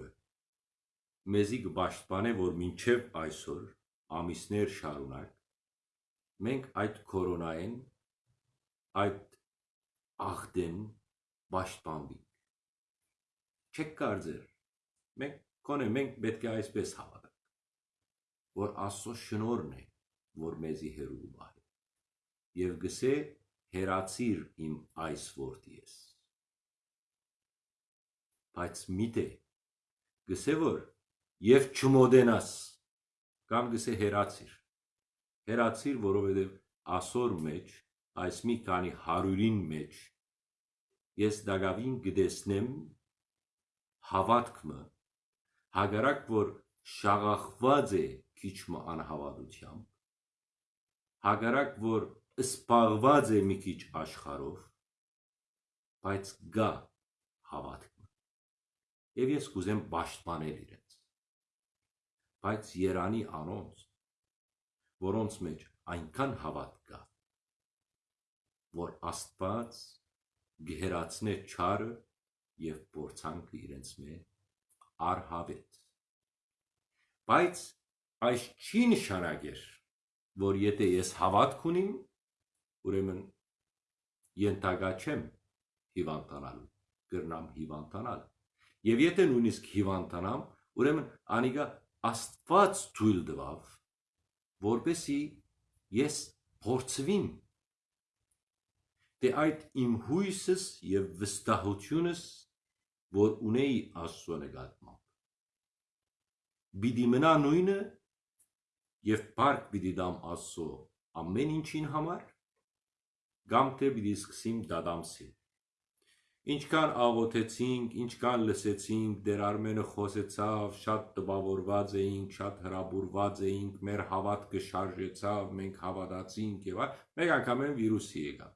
մեզի կբաշխանե որ մինչև այսօր ամիսներ շարունակ մենք այդ կորոնային այդ աղդեն պաշտպանվի չեք կարծեր մենք կոնե մենք պետք է այսպես հավատանք որ աստծո շնորհն է որ մեզի հերու բահի եւ գսե հերացիր իմ այս որդի ես բայց միտե գսե որ եւ չմոդենաս կամ գսե հերացիր հերացիր որովհետեւ ասոր մեջ այս մի քանի հարյուրին մեջ ես դակավին գտեսնեմ հավատքը հագարակ որ շաղախված է քիչմը անհավատությամբ հագարակ որ սպաղված է մի քիչ աշխարով բայց գա հավատքը եւ ես կուզեմ պաշտպանել իրենց բայց Երանի անոնց որոնց մեջ այնքան հավատ կա որ Աստված գերացնե չարը եւ փորձանքը իրենց մե արհավետ բայց այս չի նշանակեր որ եթե ես հավատք ունիմ ուրեմն ենթագա չեմ հիվանդանալու գրնամ հիվանդանալ եւ եթե նույնիսկ հիվանդանամ ուրեմն անիգա Աստված ցույլ տվավ, որպեսի ես փորձվին։ Դե այդ իմ հույսս եւ վստահությունս, որ ունեի Աստծո նկատմամբ։ Բիդի մնա նույնը եւ բարք բիդի դամ Աստծո ամեն ինչին համար, կամ թե բիդի սկսիմ դադամսին։ Ինչքան աղոթեցինք, ինչքան լսեցինք, դեր Արմենը խոսեցավ, շատ տպավորված էինք, շատ հրաբուրված էինք, մեր հավատքը շարժեցավ, մենք հավատացինք եւ այլ, մեկ անգամ են վիրուսի եկավ։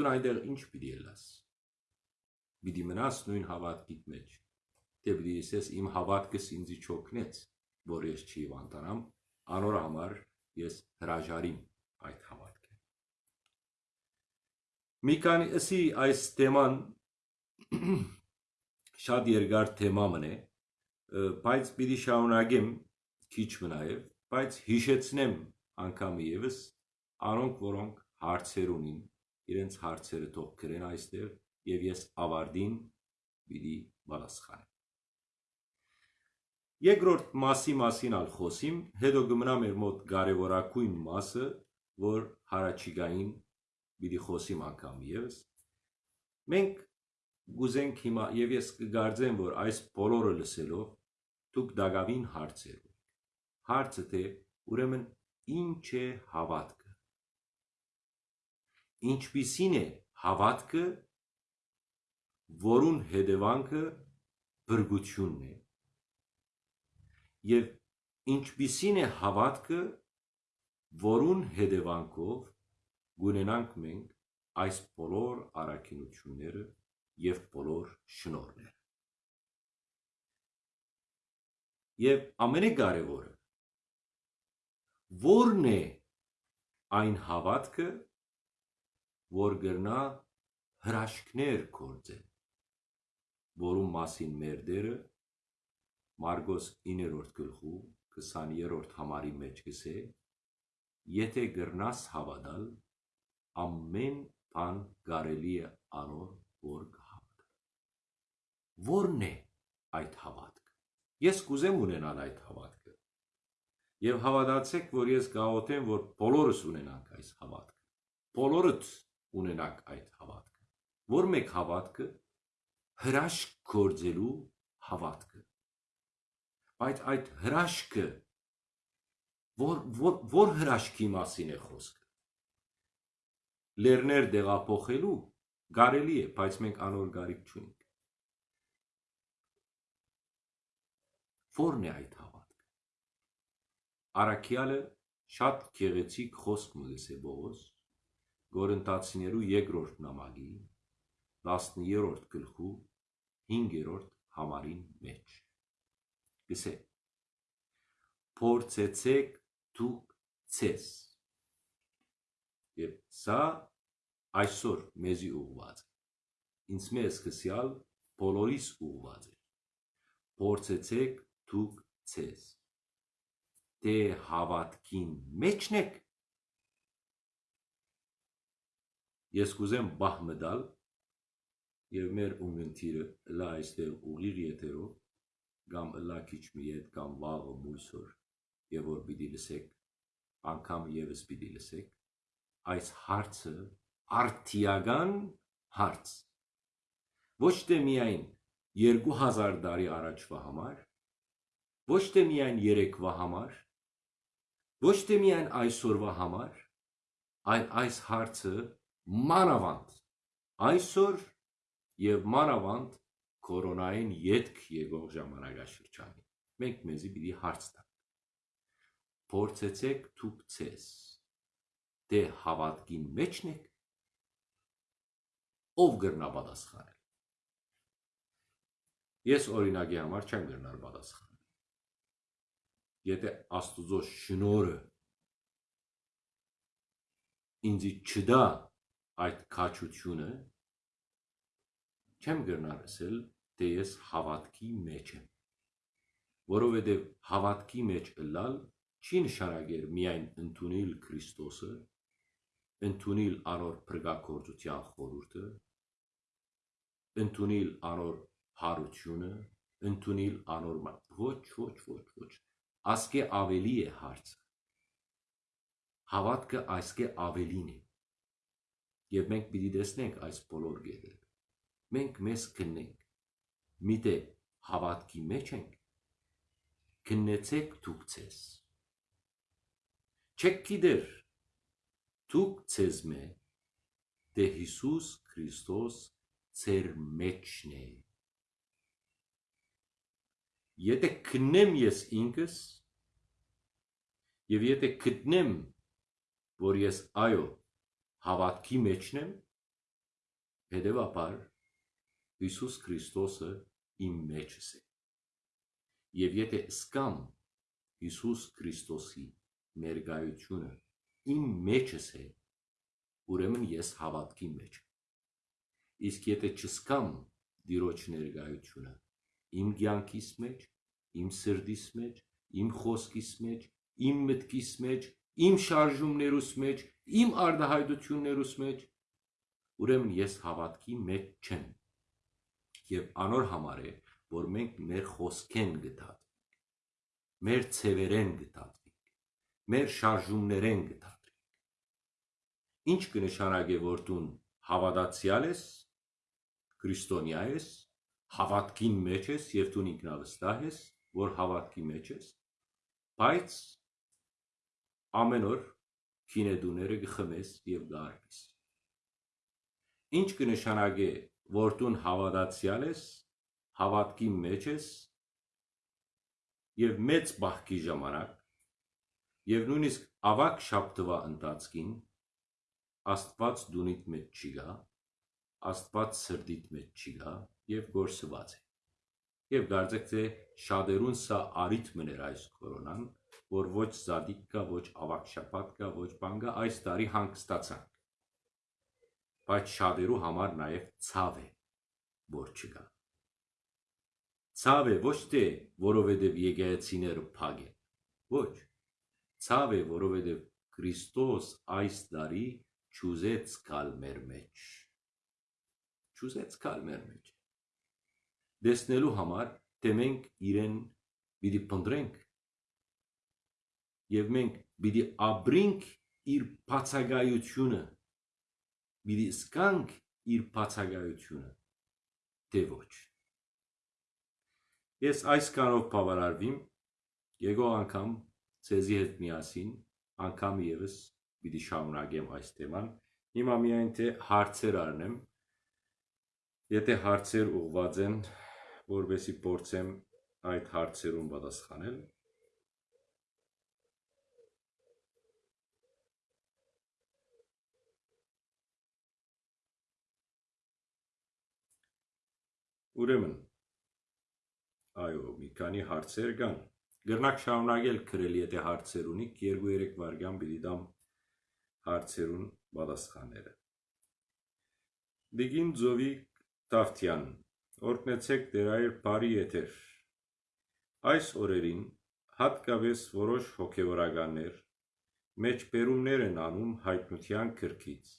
դու այնտեղ ինչ պիտի ելաս պիտի մնաս նույն հավատքիդ մեջ դե պիտի ասես իմ հավատքս ինձ չօգնեց որ ես չի վանտանամ անոր համար ես հրաժարիմ այդ հավատքը մի քանի ասի այս թեման շատ երկար թեմա մնե բայց պիտի շարունակեմ քիչ մնայև բայց հիշեցնեմ անգամ եւս անոնք որոնք հարցեր ունին իրենց հարցերը թող գրեն այստեղ եւ ես ավարտին պիտի պատասխանեմ Երկրորդ մասի մասին ալ խոսիմ, հետո գմնա մեր մոտ կարևորակույն մասը, որ հարաճիգային պիտի խոսիմ անգամ եւս։ Մենք գուզենք հիմա եւ ես կգարձեմ, որ այս բոլորը լսելով դուք դակավին հարցեր Հարցը թե ուրեմն ինչ է հավատքը։ Ինչպիսին է հավատքը, որուն հետևանքը բրգությունն է։ Եվ ինչպիսին է հավատքը, որուն հետևանքով գունենանք մենք այս բոլոր առաքինությունները եւ բոլոր շնորհները։ Եվ ամենակարևորը Որն է այն հավատքը, որ գրնա հրաշքներ կործել, որում մասին մեր դերը Մարգոս 9-րդ գլխու 20-րդ համարի մեջ գսե, եթե գրնաս հավատալ, ամեն բան կարելի է անոր, որ կհավատա։ Որն է այդ հավատքը։ Ես կուզեմ ունենալ այդ հավատքը Եվ հավատացեք, որ ես գաղութեմ, որ բոլորս ունենանք այս հավատքը։ Բոլորդ ունենանք այդ հավատքը։ Որ մեկ հավատքը? Հրաշք գործելու հավատքը։ Բայց այդ հրաշքը որ որ, որ հրաշքի մասին է խոսքը։ Լերներ դեղափոխելու կարելի է, բայց մենք անոր գարիք չունենք։ Որն է այդ հավատքը։ Արաքյալը շատ գեղեցիկ խոսք մգես է Բողոս Գորընտացիներու երկրորդ նամակի 10-րդ գլխու 5-րդ համարին մեջ։ Գսե Փորձեցեք դուք ցես։ Եվ սա այսօր մեզի ուղված է։ Ինձ մեզ սկսյալ բոլորիս ուղված է։ Փորձեցեք դուք ցես դե հավատքին մեջն եք ես կուզեմ բահ մդալ եւ մեր ունգընթիրը լա այստեղ ուղիղ եթերով կամ լա քիչ մի հետ կամ վաղը մույսոր եւ որ պիտի լսեք անգամ եւս պիտի լսեք այս հարցը արտիական հարց. Ոչ թե միայն 2000 տարի առաջվա համար ոչ թե միայն երեկվա համար ոչ թե միայն այսօրվա համար, այլ այս հարցը մանավանդ այսօր եւ մանավանդ կորոնային յետք եկող ժամանակաշրջանի։ Մենք մեզի պիտի հարց տանք։ Փորձեցեք դուք ցես դե հավատքին մեջն եք ով գրնա պատասխանել։ Ես օրինակի համար չեմ գրնալ պատասխան եթե Աստուծո շնորը ինձ չդա այդ քաչությունը չեմ գրնալ ասել թե ես հավատքի մեջ եմ որովհետև հավատքի մեջ ըլլալ չի նշանակեր միայն ընդունել Քրիստոսը ընդունել անոր փրկակորձության խորհուրդը ընդունել անոր հարությունը ընդունել անոր ոչ ոչ ոչ ոչ ասկե ավելի է հարցը։ Հավատքը այսկե ավելին է։ Եվ մենք պիտի տեսնենք այս բոլոր գետերը։ Մենք մեզ քննենք։ Միտե հավատքի մեջ ենք։ Քննեցեք դուք ցես։ Չեք գիտեր դուք ցես մե դե Հիսուս Քրիստոս ծեր մեջն է Եթե քննեմ ես ինքս եւ եթե գտնեմ, որ ես այո հավատքի մեջն եմ, Հետևաբար Հիսուս Քրիստոսը իմ մեջս է։ Եվ եթե սկամ Հիսուս Քրիստոսի ներկայությունը իմ մեջս է, ուրեմն ես հավատքի մեջ։ Իսկ եթե չսկամ Տիրոջ ներկայությունը իմ կյանքիս մեջ, իմ սրտիս մեջ, իմ խոսքիս մեջ, իմ մտքիս մեջ, իմ շարժումներուս մեջ, իմ արդահայտություններուս մեջ, ուրեմն ես հավատքի մեջ չեմ։ Եվ անոր համար է, որ մենք մեր խոսքեն գտածվենք, մեր ցևերեն գտածվենք, մեր շարժումներեն գտածվենք։ Ինչ կնշանակե որ դու հավատացյալ ես, քրիստոնյա ես, հավատքին մեջ ես եւ դու ինքնավստահ ես, որ հավատքի մեջ ես, բայց ամեն օր քինեդուները գխմես եւ գարվես։ Ինչ կնշանակե որ դու հավատացյալ ես, հավատքի մեջ ես եւ մեծ բախքի ժամանակ եւ նույնիսկ ավակ շաբթվա ընթացքին Աստված դունիդ մեջ չի գա, Աստված սրդիդ մեջ չի գա եւ գործված է։ Եվ կարծեք թե շատերուն սա արիթ մներ այս կորոնան, որ ոչ զադիկ կա, ոչ ավակ շաբաթ կա, ոչ բան կա, այս տարի հանգստացանք։ Բայց շատերու համար նաև ցավ է, որ չկա։ Ցավ է ոչ թե որովհետև եկեղեցիները փակ են։ Ոչ։ Ցավ է, որովհետև Քրիստոս այս տարի ճուզեց կալ մեր մեջ։ Ճուզեց կալ մեր մեջ դեսնելու համար, թե մենք իրեն պիտի փնտրենք եւ մենք պիտի ապրենք իր բացակայությունը, պիտի սկանք իր բացակայությունը, թե ոչ։ Ես այս կանով բավարարվիմ, եկող անգամ ցեզի հետ միասին, անգամ եւս պիտի շարունակեմ այս թեման։ Հիմա միայն թե հարցեր առնեմ, եթե հարցեր ուղված են, որովհետեւ փորձեմ այդ հարցերուն պատասխանել Ուրեմն այո, մի քանի հարցեր կան։ Գրնակ շարունակել գրել, եթե հարցեր ունիք, 2-3 վայրկյան պիտի դամ հարցերուն պատասխանները։ Դիգին Ձովի Տավթյան Օրգնեցեք դերայր բարի եթեր։ Այս օրերին հատկապես որոշ հոգևորականներ մեջբերումներ են անում հայտնության քրքից,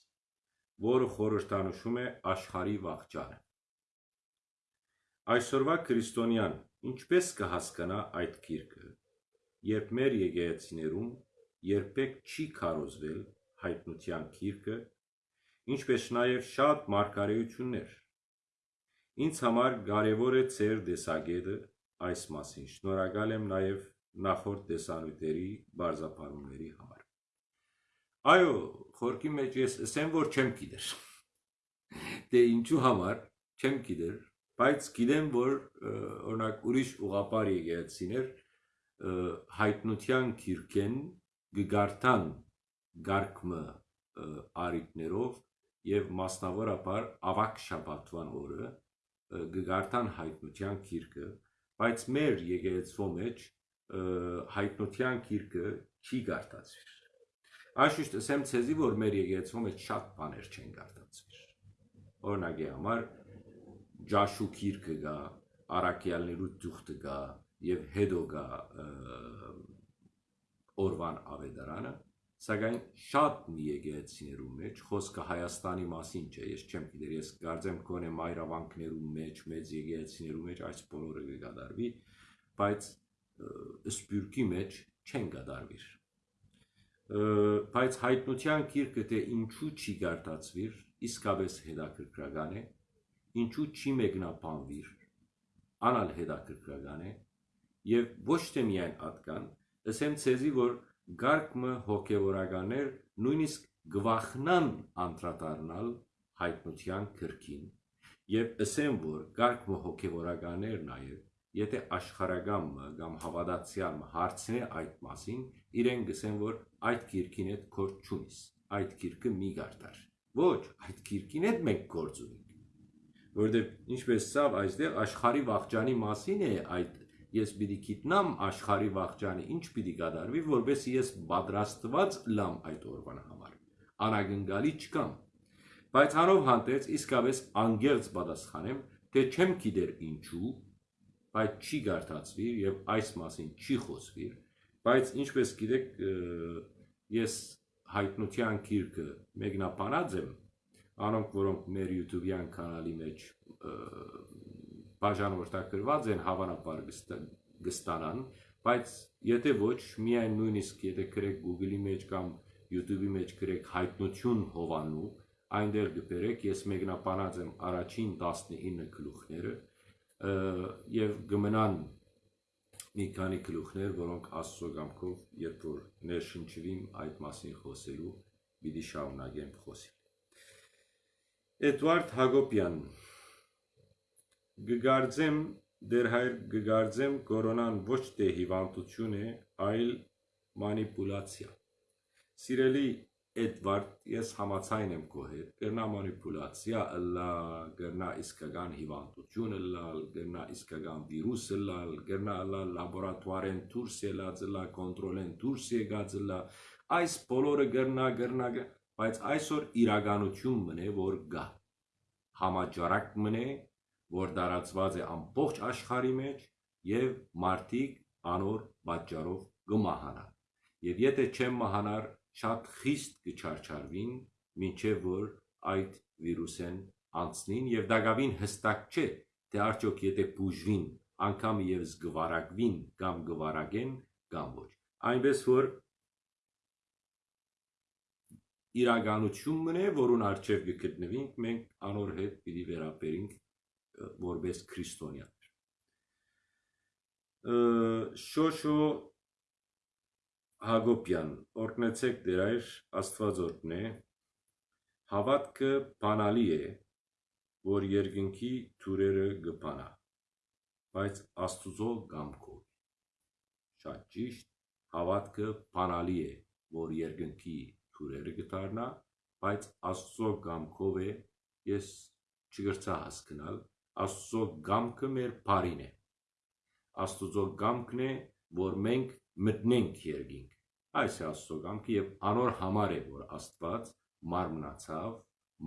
որը խորհրդանշում է աշխարհի վաղճանը։ Այսօրվա քրիստոնյան ինչպես կհասկանա այդ գիրքը, երբ մեր եկեղեցիներում երբեք չի քարոզվել հայտնության գիրքը, ինչպես նաև շատ մարգարեություններ Ինձ համար կարևոր է ձեր տեսակետը այս մասին։ Շնորհակալ եմ նաև նախորդ տեսանյութերի բարձապանումների համար։ Այո, խորքի մեջ ես ասեմ, որ չեմ գիտեր։ [LAUGHS] Դե ինչու համար չեմ գիտեր, բայց գիտեմ, որ օրինակ ուրիշ ուղապար եկեղեցիներ հայտնության քիրքեն գգարտան գարկմը արիտներով եւ մասնավորապես ավակ շաբաթվան օրը գգարտան հայտնության քիրքը, բայց մեր եկեղեցու մեջ հայտնության քիրքը չի գարտացվիր։ Այսիշտ ասեմ ցեզի, որ մեր եկեղեցու մեջ շատ բաներ չեն գարտացվիր։ Օրինակի համար ջաշու քիրքը գա, արաքյալներու ծուխտը գա եւ հետո գա օրվան ավետարանը Սակայն շատ մի եկեղեցիներու մեջ խոսքը Հայաստանի մասին չէ, ես չեմ գիտեր, ես կարծեմ կոնե մայրավանքներու մեջ, մեծ եկեղեցիներու մեջ այս բոլորը կգադարվի, բայց սպյուրքի մեջ չեն գադարվիր։ Բայց հայտնության գիրքը թե ինչու չի գարտացվիր, իսկապես հետաքրքրական է, ինչու չի մեկնաբանվիր, անալ հետաքրքրական է, եւ ոչ թե միայն ատկան, ասեմ ցեզի, որ գարկմը հոգևորականներ նույնիսկ գվախնան անդրադառնալ հայտնության քրքին եւ ասեմ որ գարկմը հոգևորականներ նաեւ եթե աշխարհագամը կամ հավատացյալը հարցնի այդ մասին իրեն գսեն որ այդ քիրքին հետ կորդ չունիս այդ քիրքը մի գարտար Ոչ, այդ քիրքին հետ մենք գործ ունենք։ Որովհետև ինչպես ցավ այստեղ աշխարհի վաղճանի մասին է այդ ես պիտի գիտնամ աշխարհի վաղճանը ինչ պիտի կատարվի, որովհետեւ ես պատրաստված լամ այդ օրվան համար։ Անագնգալի չկամ։ Բայց հանով հանդերձ իսկապես անգերց պատասխանեմ, թե չեմ գիտեր ինչու, բայց չի գարտացվի եւ այս մասին չի խոսվի, բայց ինչպես գիտեք ես հայտնության քիրքը մեկնաբանած եմ, անոնք որոնք մեր YouTube-յան կանալի մեջ բաժանորդագրված են հավանաբար կստանան, բայց եթե ոչ, միայն նույնիսկ եթե գրեք Google-ի մեջ կամ YouTube-ի մեջ գրեք հայտնություն Հովանու, այնտեղ կբերեք, ես մեկնաբանած եմ առաջին 19 գլուխները եւ գմնան մի քանի գլուխներ, որոնք Աստծո կամքով, երբ որ ներշնչվիմ այդ մասին խոսելու, պիտի շարունակեմ խոսել։ Էդվարդ Հակոբյան Գգարձեմ դեր հայր գգարձեմ կորոնան ոչ թե հիվանդություն է, այլ մանիպուլացիա։ Սիրելի Էդվարդ, ես համացայն եմ քո հետ։ Գրնա մանիպուլացիա ըլլա, գրնա իսկական հիվանդություն ըլլա, գրնա իսկական վիրուս ըլլա, գրնա ըլլա լաբորատուարեն դուրս ելած ըլլա, կոնտրոլեն դուրս եկած ըլլա։ Այս բոլորը գրնա, գրնա, բայց այսօր իրականություն մնե, որ գա։ Համաճարակ մնե, որ դարածված է ամբողջ աշխարհի մեջ եւ մարդիկ անոր պատճառով կմահանան։ Եվ եթե չեմ մահանար, շատ խիստ կչարչարվին, ինչեւ որ այդ վիրուսեն անցնին եւ դակավին հստակ չէ, թե արդյոք եթե բուժվին, անգամ եւս գվարակվին կամ գվարակեն կամ ոչ։ Այնպես որ իրականությունն է, որուն արժև կգտնվենք, մենք անոր հետ պիտի վերաբերենք որպես քրիստոնյաներ։ Շոշո Հակոբյան, օրգնեցեք դեր այր Աստվածորդն է, հավատքը բանալի է, որ երկնքի թուրերը գբանա, բայց Աստուծո գամքով։ Շատ ճիշտ, հավատքը բանալի է, որ երկնքի թուրերը գտարնա, բայց Աստծո գամքով է, ես չգրցա հասկնալ, Աստծո գամքը մեր բարին է։ Աստուծո գամքն է, որ մենք մտնենք երկինք։ Այս է Աստծո գամքը եւ անոր համար է, որ Աստված մարմնացավ,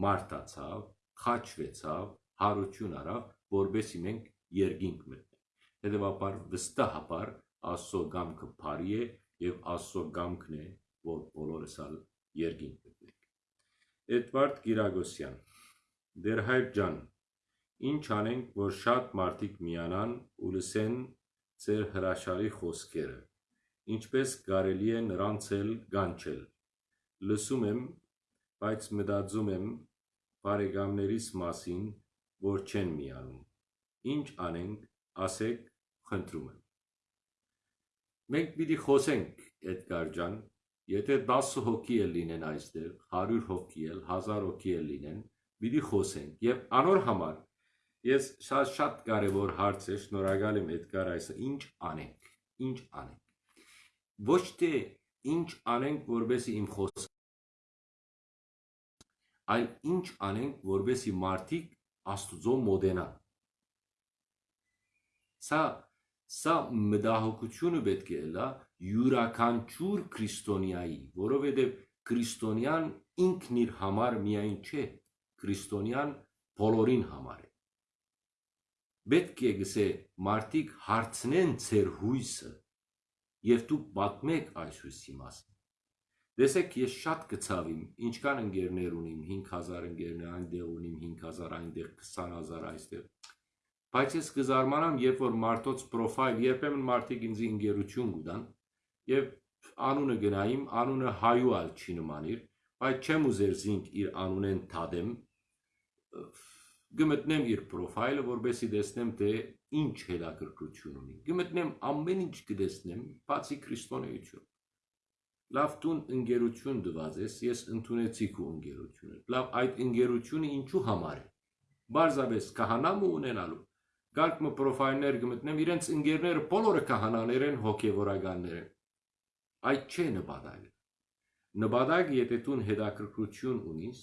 մարտացավ, խաչվեցավ, հարություն արավ, որբեսի մենք երկինք մտնենք։ Հետևաբար վստահաբար Աստծո գամքը բարի է եւ Աստծո գամքն է, որ բոլորս երկինք մտնենք։ Էդվարդ Գիրագոսյան Դեր հայր ջան, Ինչ անենք, որ շատ մարդիկ միանան ու լսեն ձեր հրաշալի խոսքերը, ինչպես կարելի է նրանց էլ գանչել։ Լսում եմ, բայց մտածում եմ բարեկամներիս մասին, որ չեն միանում։ Ինչ անենք, ասեք, խնդրում եմ։ Մենք պիտի խոսենք, Էդգար ջան, եթե 10 հոգի էլ լինեն այստեղ, 100 հոգի էլ, 1000 հոգի էլ լինեն, պիտի խոսենք եւ անոր համար Ես շատ շատ կարևոր հարց է, շնորհակալ եմ Էդգար այսը, ինչ անենք, ինչ անենք։ Ոչ թե ինչ անենք, որբեսի իմ խոսքը, այլ ինչ անենք, որբեսի մարդիկ Աստուծո մոդենան։ Սա սա մտահոգությունը պետք է լա յուրաքանչյուր քրիստոնյայի, որովհետև քրիստոնյան ինքն իր համար միայն չէ, քրիստոնյան բոլորին համար է պետք է գսե մարդիկ հարցնեն ձեր հույսը եւ դուք պատմեք այս հույսի մասին Տեսեք, ես շատ կցավիմ, ինչքան ընկերներ ունիմ, 5000 ընկերներ այնտեղ ունիմ, 5000 այնտեղ, 20000 այստեղ։ Բայց ես կզարմանամ, երբ որ մարդոց պրոֆայլ, երբեմն մարդիկ ինձ ընկերություն կուտան, եւ անունը գնայիմ, անունը հայուալ չի նմանիր, բայց չեմ ուզեր զինք իր անունեն թադեմ, գմտնեմ իր պրոֆայլը, որբեսի տեսնեմ, թե ինչ հետաքրքրություն ունի։ Գմտնեմ ամեն ինչ կտեսնեմ, բացի քրիստոնեություն։ Լավ տուն ընկերություն դված ես, ես ընդունեցի քո ընկերությունը։ Լավ այդ ընկերությունը ինչու համար է։ Բարձաբես կահանամ ունենալու։ Գալք մը պրոֆայլներ գմտնեմ, իրենց ընկերները բոլորը կահանաներ են, հոգևորականներ են։ Այդ չէ նպատակը։ Նպատակը, եթե դու հետաքրքրություն ունիս,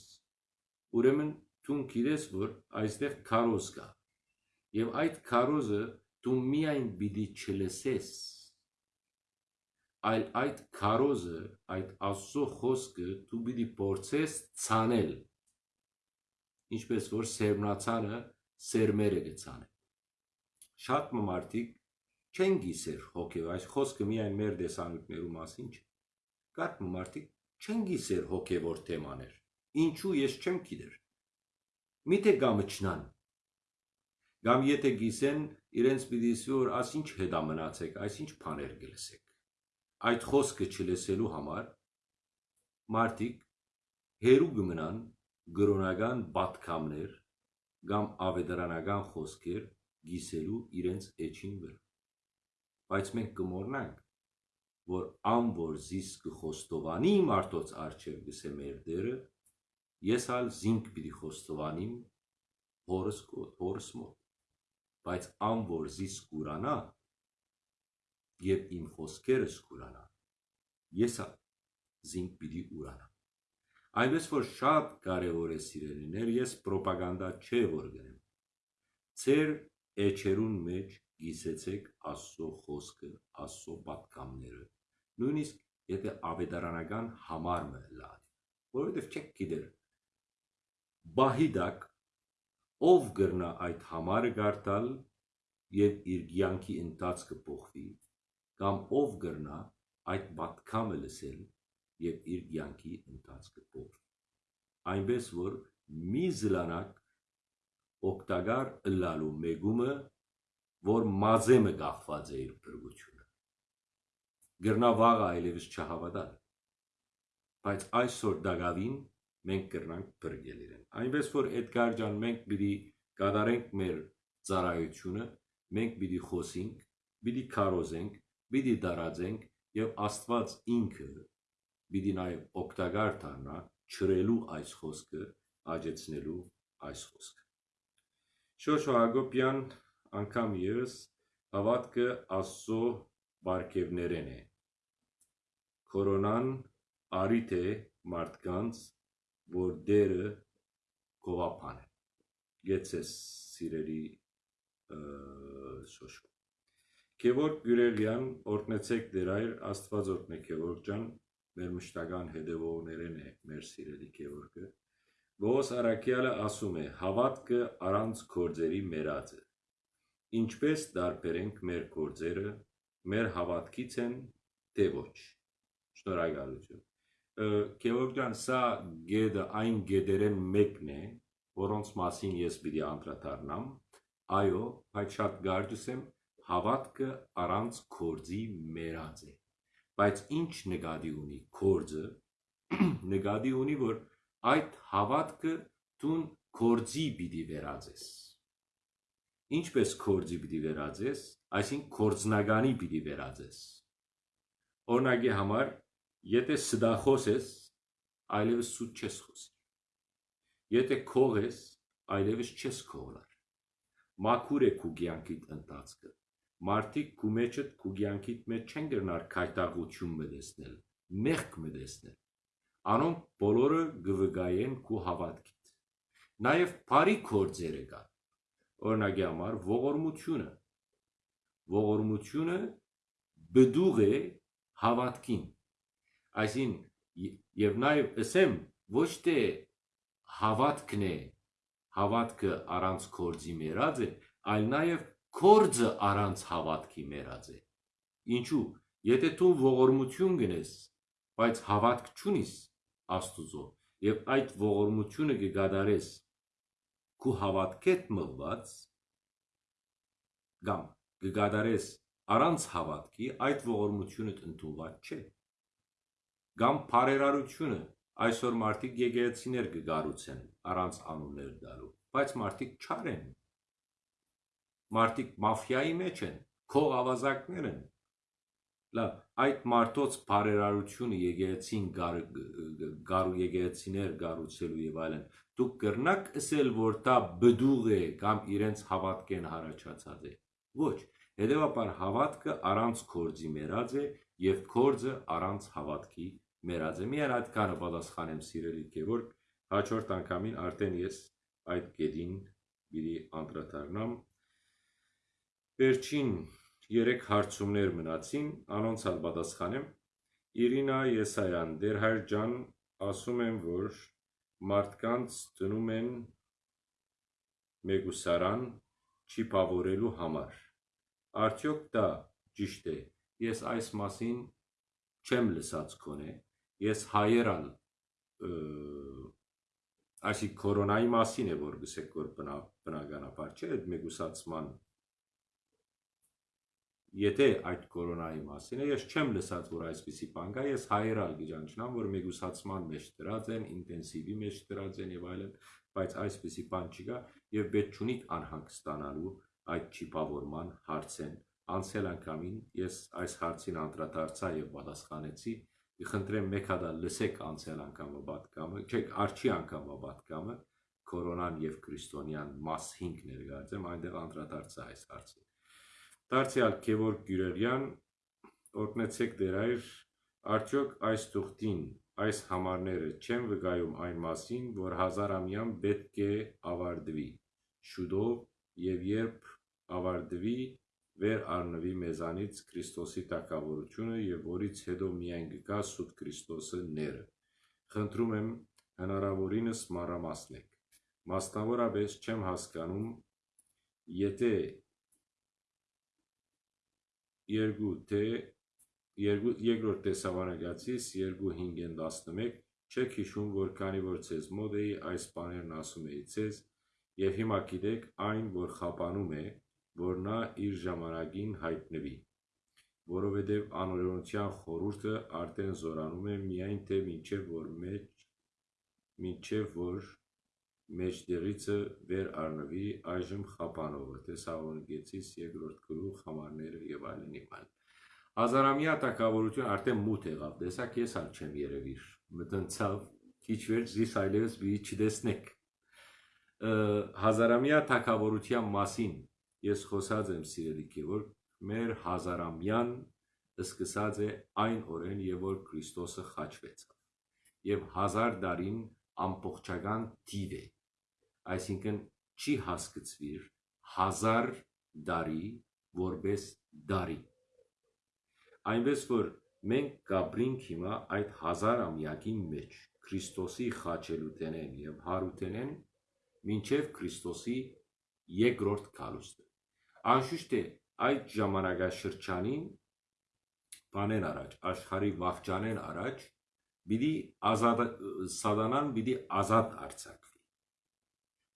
ուրեմն դու գիտես որ այստեղ քարոզ կա եւ այդ քարոզը դու միայն պիտի չլսես այլ այդ քարոզը այդ աստծո խոսքը դու պիտի փորձես ցանել ինչպես որ սերմնացանը սերմերը գցանը շատ մարդիկ չեն գիսեր հոգև, այս խոսքը միայն մեր դեսանուտներու մասին չէ։ Կարդ մարդիկ չեն գիսեր հոգևոր թեմաներ։ Ինչու ես չեմ գիտեր։ Միթե գամը չնան։ Գամ եթե գիսեն, իրենց պիտի որ ասինչ հետա մնացեք, այսինչ բաներ գլսեք։ Այդ խոսքը չլսելու համար մարդիկ հերու գմնան գրոնական բատկամներ կամ ավետարանական խոսքեր գիսելու իրենց էջին վրա բայց մենք կմոռնանք, որ ան որ զիս կխոստովանի մարդոց արջև գսե մեր դերը, ես ալ զինք պիտի խոստովանիմ հորս հորս մոտ, բայց ան որ զիս կուրանա եւ իմ խոսքերս կուրանա, ես ալ զինք պիտի ուրանա։ Այնպես որ շատ կարևոր է սիրելիներ, ես ռոպագանդա չէ որ գնեմ։ Ձեր էջերուն մեջ գիսեցեք Աստծո խոսքը, Աստծո պատկամները։ Նույնիսկ եթե ավետարանական համարը լավ, որովհետև չեք գիտեր բահիդակ ով գրնա այդ համարը գարտալ եւ իր ցանկի ընթացքը փոխվի կամ ով գրնա այդ պատկամը լսել եւ իր ցանկի ընթացքը փոխվի այնպես որ մի զլանակ օկտագար լալու մեգումը որ մազեմը գախված է իր բրգությունը։ Գրնա վաղը այլևս չհավատալ։ Բայց այսօր դագավին մենք կրնանք բրգել իրեն։ Այնպես որ Էդգար ջան մենք պիտի կատարենք մեր ծառայությունը, մենք պիտի խոսենք, պիտի քարոզենք, պիտի դարածենք եւ Աստված ինքը պիտի նաեւ օգտակար դառնա ճրելու այս խոսքը, աջեցնելու այս խոսքը։ Շոշո Հակոբյան անգամ եւս հավատքը Աստծո բարգևներեն է։ Կորոնան արիտ է մարդկանց, որ դերը գովապան է։ Գեցես սիրելի շոշու։ Գևորգ Գյուրելյան օրտնեցեք դեր այր Աստված օրտնե Գևորգ ջան մեր մշտական հետևողներեն է մեր սիրելի Գևորգը Ողոս Արաքյալը ասում է. Հավատքը առանց կորձերի մերած է Ինչպես դարբերենք մեր գործերը, մեր հավատքից են, թե ոչ։ Շնորհակալություն։ Գեորգ ջան, սա գեդը այն գեդերեն մեկն է, որոնց մասին ես պիտի անդրադառնամ։ Այո, բայց շատ գարդուս եմ, հավատքը առանց կորձի մերած է։ Բայց ինչ նկատի ունի կորձը, [CLEARS THROAT] նկատի ունի, որ այդ հավատքը դուն կորձի պիտի վերածես ինչպես կորձի պիտի վերածես, այսինքն կորձնագանի պիտի վերածես։ Օրինակի համար, եթե սդախոս ես, այլևս սուտ չես խոսի։ Եթե քող ես, այլևս չես քողլար։ Մաքուր է քու կյանքիդ ընթացքը։ Մարդիկ քու մեջդ քու կյանքիդ մեջ չեն գրնար քայտաղություն մտեսնել, մեղք մտեսնել։ Անոնք բոլորը գվգայեն քու հավատքիդ։ Նաև բարի կորձերը կան օրինակի համար ողորմությունը ողորմությունը բդուղ է հավատքին այսին եւ նաեւ ասեմ ոչ թե հավատքն է հավատքը առանց կորձի մերած է այլ նաեւ կորձը առանց հավատքի մերած է ինչու եթե դու ողորմություն գնես բայց հավատք չունիս աստուծո եւ այդ ողորմությունը կգադարես քու հավատքետ մղված կամ կգադարես առանց հավատքի այդ ողորմությունը ընդունված չէ կամ բարերարությունը այսօր մարդիկ եկեղեցիներ կգառուցեն առանց անուններ դալու բայց մարդիկ չար են մարդիկ մաֆիայի մեջ են քող ավազակներ են լավ այդ մարդոց բարերարությունը եկեղեցին գարու եկեղեցիներ գառուցելու եւ այլն դուք կրնակ ասել, որ դա բդուղ է կամ իրենց հավատքեն հարաճացած է։ Ոչ, հետևաբար հավատքը առանց կորձի մերած է եւ կորձը առանց հավատքի մերած է։ Միայն այդքանը պատասխանեմ սիրելի Գևորգ, հաջորդ անգամին արդեն ես այդ գեդին պիտի անդրադառնամ վերջին 3 հարցումներ մնացին անոնց հալ պատասխանեմ Իրինա Եսայան դեր հայր ջան ասում են որ մարդկանց դնում են մեգուսարան չիպավորելու համար արդյոք դա ճիշտ է ես այս մասին չեմ լսած քոնե ես հայերան այսի կորոնայի մասին է որ գսեք որ բնականաբար չէ այդ մեգուսացման եթե այդ կորոնայի մասին է ես չեմ լսած որ այսպիսի բան կա ես հայերալ գիջանչնամ որ մեգուսացման մեջ դրած են ինտենսիվի մեջ դրած են եւ այլն բայց այսպիսի բան չկա եւ պետք չունի անհանգստանալու այդ չիպավորման հարցեն անցել անգամին ես այս հարցին անդրադարձա եւ պատասխանեցի Խնդրեմ մեկ հատ լսեք անցյալ անգամը պատկամը, չէ, արչի անգամը պատկամը կորոնան եւ քրիստոնյան մաս 5 ներկայացեմ, այնտեղ անդրադարձա այս հարցին։ Դարձյալ Գևորգ Գյուրերյան օրտնեցեք դերայր արդյոք այս թուղթին այս համարները չեն վկայում այն մասին, որ հազարամյան պետք է ավարտվի շուտով եւ երբ ավարտվի վեր առնվի մեզանից Քրիստոսի տակավորությունը եւ որից հետո միայն գկա սուտ Քրիստոսը ները։ Խնդրում եմ հնարավորինս մանրամասնեք։ Մասնավորապես չեմ հասկանում, եթե երկու թե երկու երկրորդ տեսավանագացից 2:5-11 չեք հիշում, որ քանի որ ցեզ մոդ էի այս բաներն ասում էի ցեզ եւ հիմա գիտեք այն, որ խապանում է որ նա իր ժամանակին հայտնվի, որովհետև անօրենության խորհուրդը արդեն զորանում է միայն թե մինչև որ մեջ մինչև որ մեջտեղիցը վեր առնվի այժմ խապանովը տեսաղոնգեցից երկրորդ գլուխ համարները եւ այլն այլն հազարամյա տակավորություն արդեն մութ եղավ տեսակ ես ալ չեմ երևիր մտնցավ քիչ վերջ զիս այլևս մի չտեսնեք հազարամյա տակավորության մասին ես խոսած եմ սիրելի Գևորգ, մեր հազարամյան սկսած է այն օրեն, եւ որ Քրիստոսը խաչվեցավ։ Եվ հազար դարին ամբողջական թիվ է։ Այսինքն չի հասկացվիր հազար դարի որպես դարի։ Այնպես որ մենք կապրինք հիմա այդ հազար ամյակի մեջ Քրիստոսի խաչելուտենեն եւ հարութենեն մինչև Քրիստոսի երկրորդ կալուստը Անշուշտ է, այդ ժամանակաշրջանին բանեն առաջ, աշխարի վաղճանեն առաջ, պիտի ազատ սատանան պիտի ազատ արձակվի։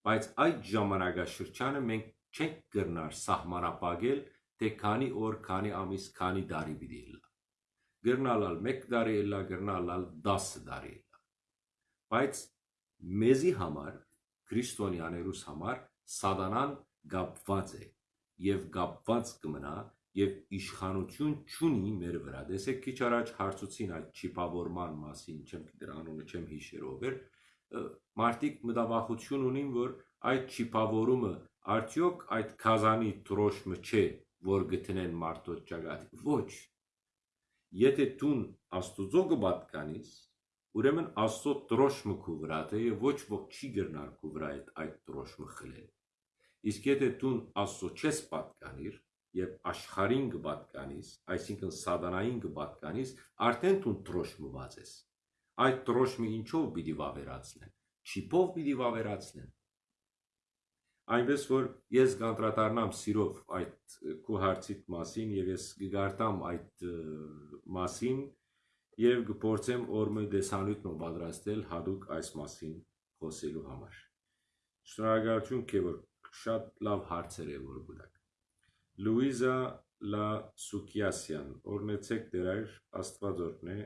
Բայց այդ ժամանակաշրջանը մենք չենք կրնար սահմանապակել, թե քանի օր, քանի ամիս, քանի տարի պիտի լա։ Գրնալալ 1 տարի լա, գրնալալ 10 տարի լա։ Բայց մեզի համար, քրիստոնյաներուս համար սատանան գապված է եւ կապված կմնա եւ իշխանություն չունի մեր վրա։ Տեսեք քիչ առաջ հարցուցին այդ չիպավորման մասին, չեմ գիտեր անունը չեմ հիշերով էր, մարդիկ մտավախություն ունին, որ այդ չիպավորումը արդյոք այդ կազանի տրոշմը չէ, որ գտնեն մարդոց ճակատի։ Ոչ։ Եթե դուն Աստուծո կպատկանես, ուրեմն Աստծո տրոշմը քու վրա է եւ ոչ ոք չի գրնար քու վրա այդ այդ տրոշմը խլել։ Իսկ եթե դու Աստծո չես պատկանիր եւ աշխարհին կպատկանիս, այսինքն սատանային կպատկանիս, արդեն դու տրոշմված ես։ Այդ տրոշմը ինչով պիտի վավերացնեն։ Չիպով պիտի վավերացնեն։ Այնպես որ ես կանդրադառնամ սիրով այդ քո հարցիդ մասին եւ ես կգարտամ այդ մասին եւ կփորձեմ օրմը դեսանույթն պատրաստել հadoop այս մասին խոսելու համար։ Շնորհակալություն Քևոր շատ լավ հարցեր է որ գուտակ։ Լուիզա Լա Սուկիասյան, օրնեցեք դերայր Աստվածորն է,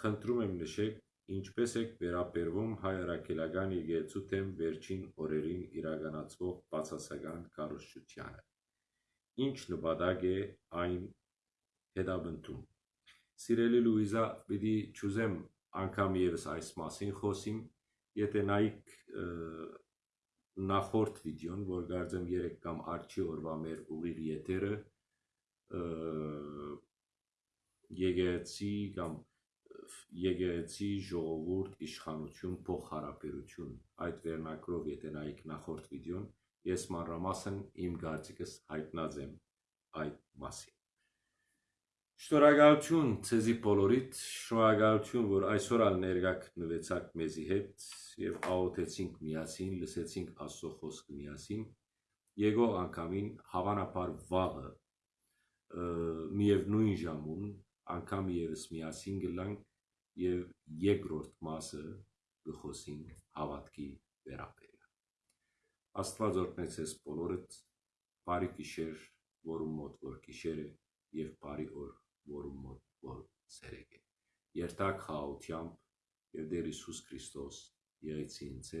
խնդրում եմ նշեք, ինչպես եք վերապերվում հայ առաքելական եկեղեցու թեմ վերջին օրերին իրականացվող բացասական կառուցչությանը։ Ինչ նպատակ է այն հետաբնթում։ Սիրելի Լուիզա, պիտի ճուզեմ անգամ եւս այս մասին խոսիմ, եթե նայք նախորդ վիդեոն, որ գարձեմ 3 կամ արջի օրվա մեր ուղիղ եթերը եկեղեցի կամ եկեղեցի ժողովուրդ իշխանություն փոխհարաբերություն այդ վերնակրով եթե նայեք նախորդ վիդեոն ես մանրամասն իմ կարծիքս հայտնած եմ այդ մասին Շնորհակալություն ցեզի բոլորիդ, շնորհակալություն, որ այսօր ալ ներկա գտնվեցաք մեզի հետ եւ աղոթեցինք միասին, լսեցինք Աստծո խոսքը միասին։ Եկող անգամին հավանաբար վաղը միևնույն ժամուն անգամ եւս միասին գլանք եւ երկրորդ մասը գխոսենք հավատքի վերաբերյալ։ Աստված օրհնեցես բոլորդ, բարի գիշեր, որում մոտ որ գիշեր է եւ բարի օր, որում մոտ որ ցերեկ է։ Երթակ խաղաղությամբ եւ Տեր Հիսուս Քրիստոս եղեցի ինձ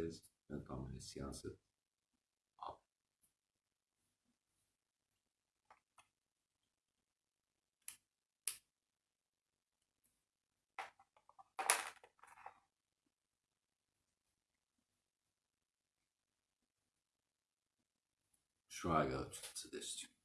try out to this tune.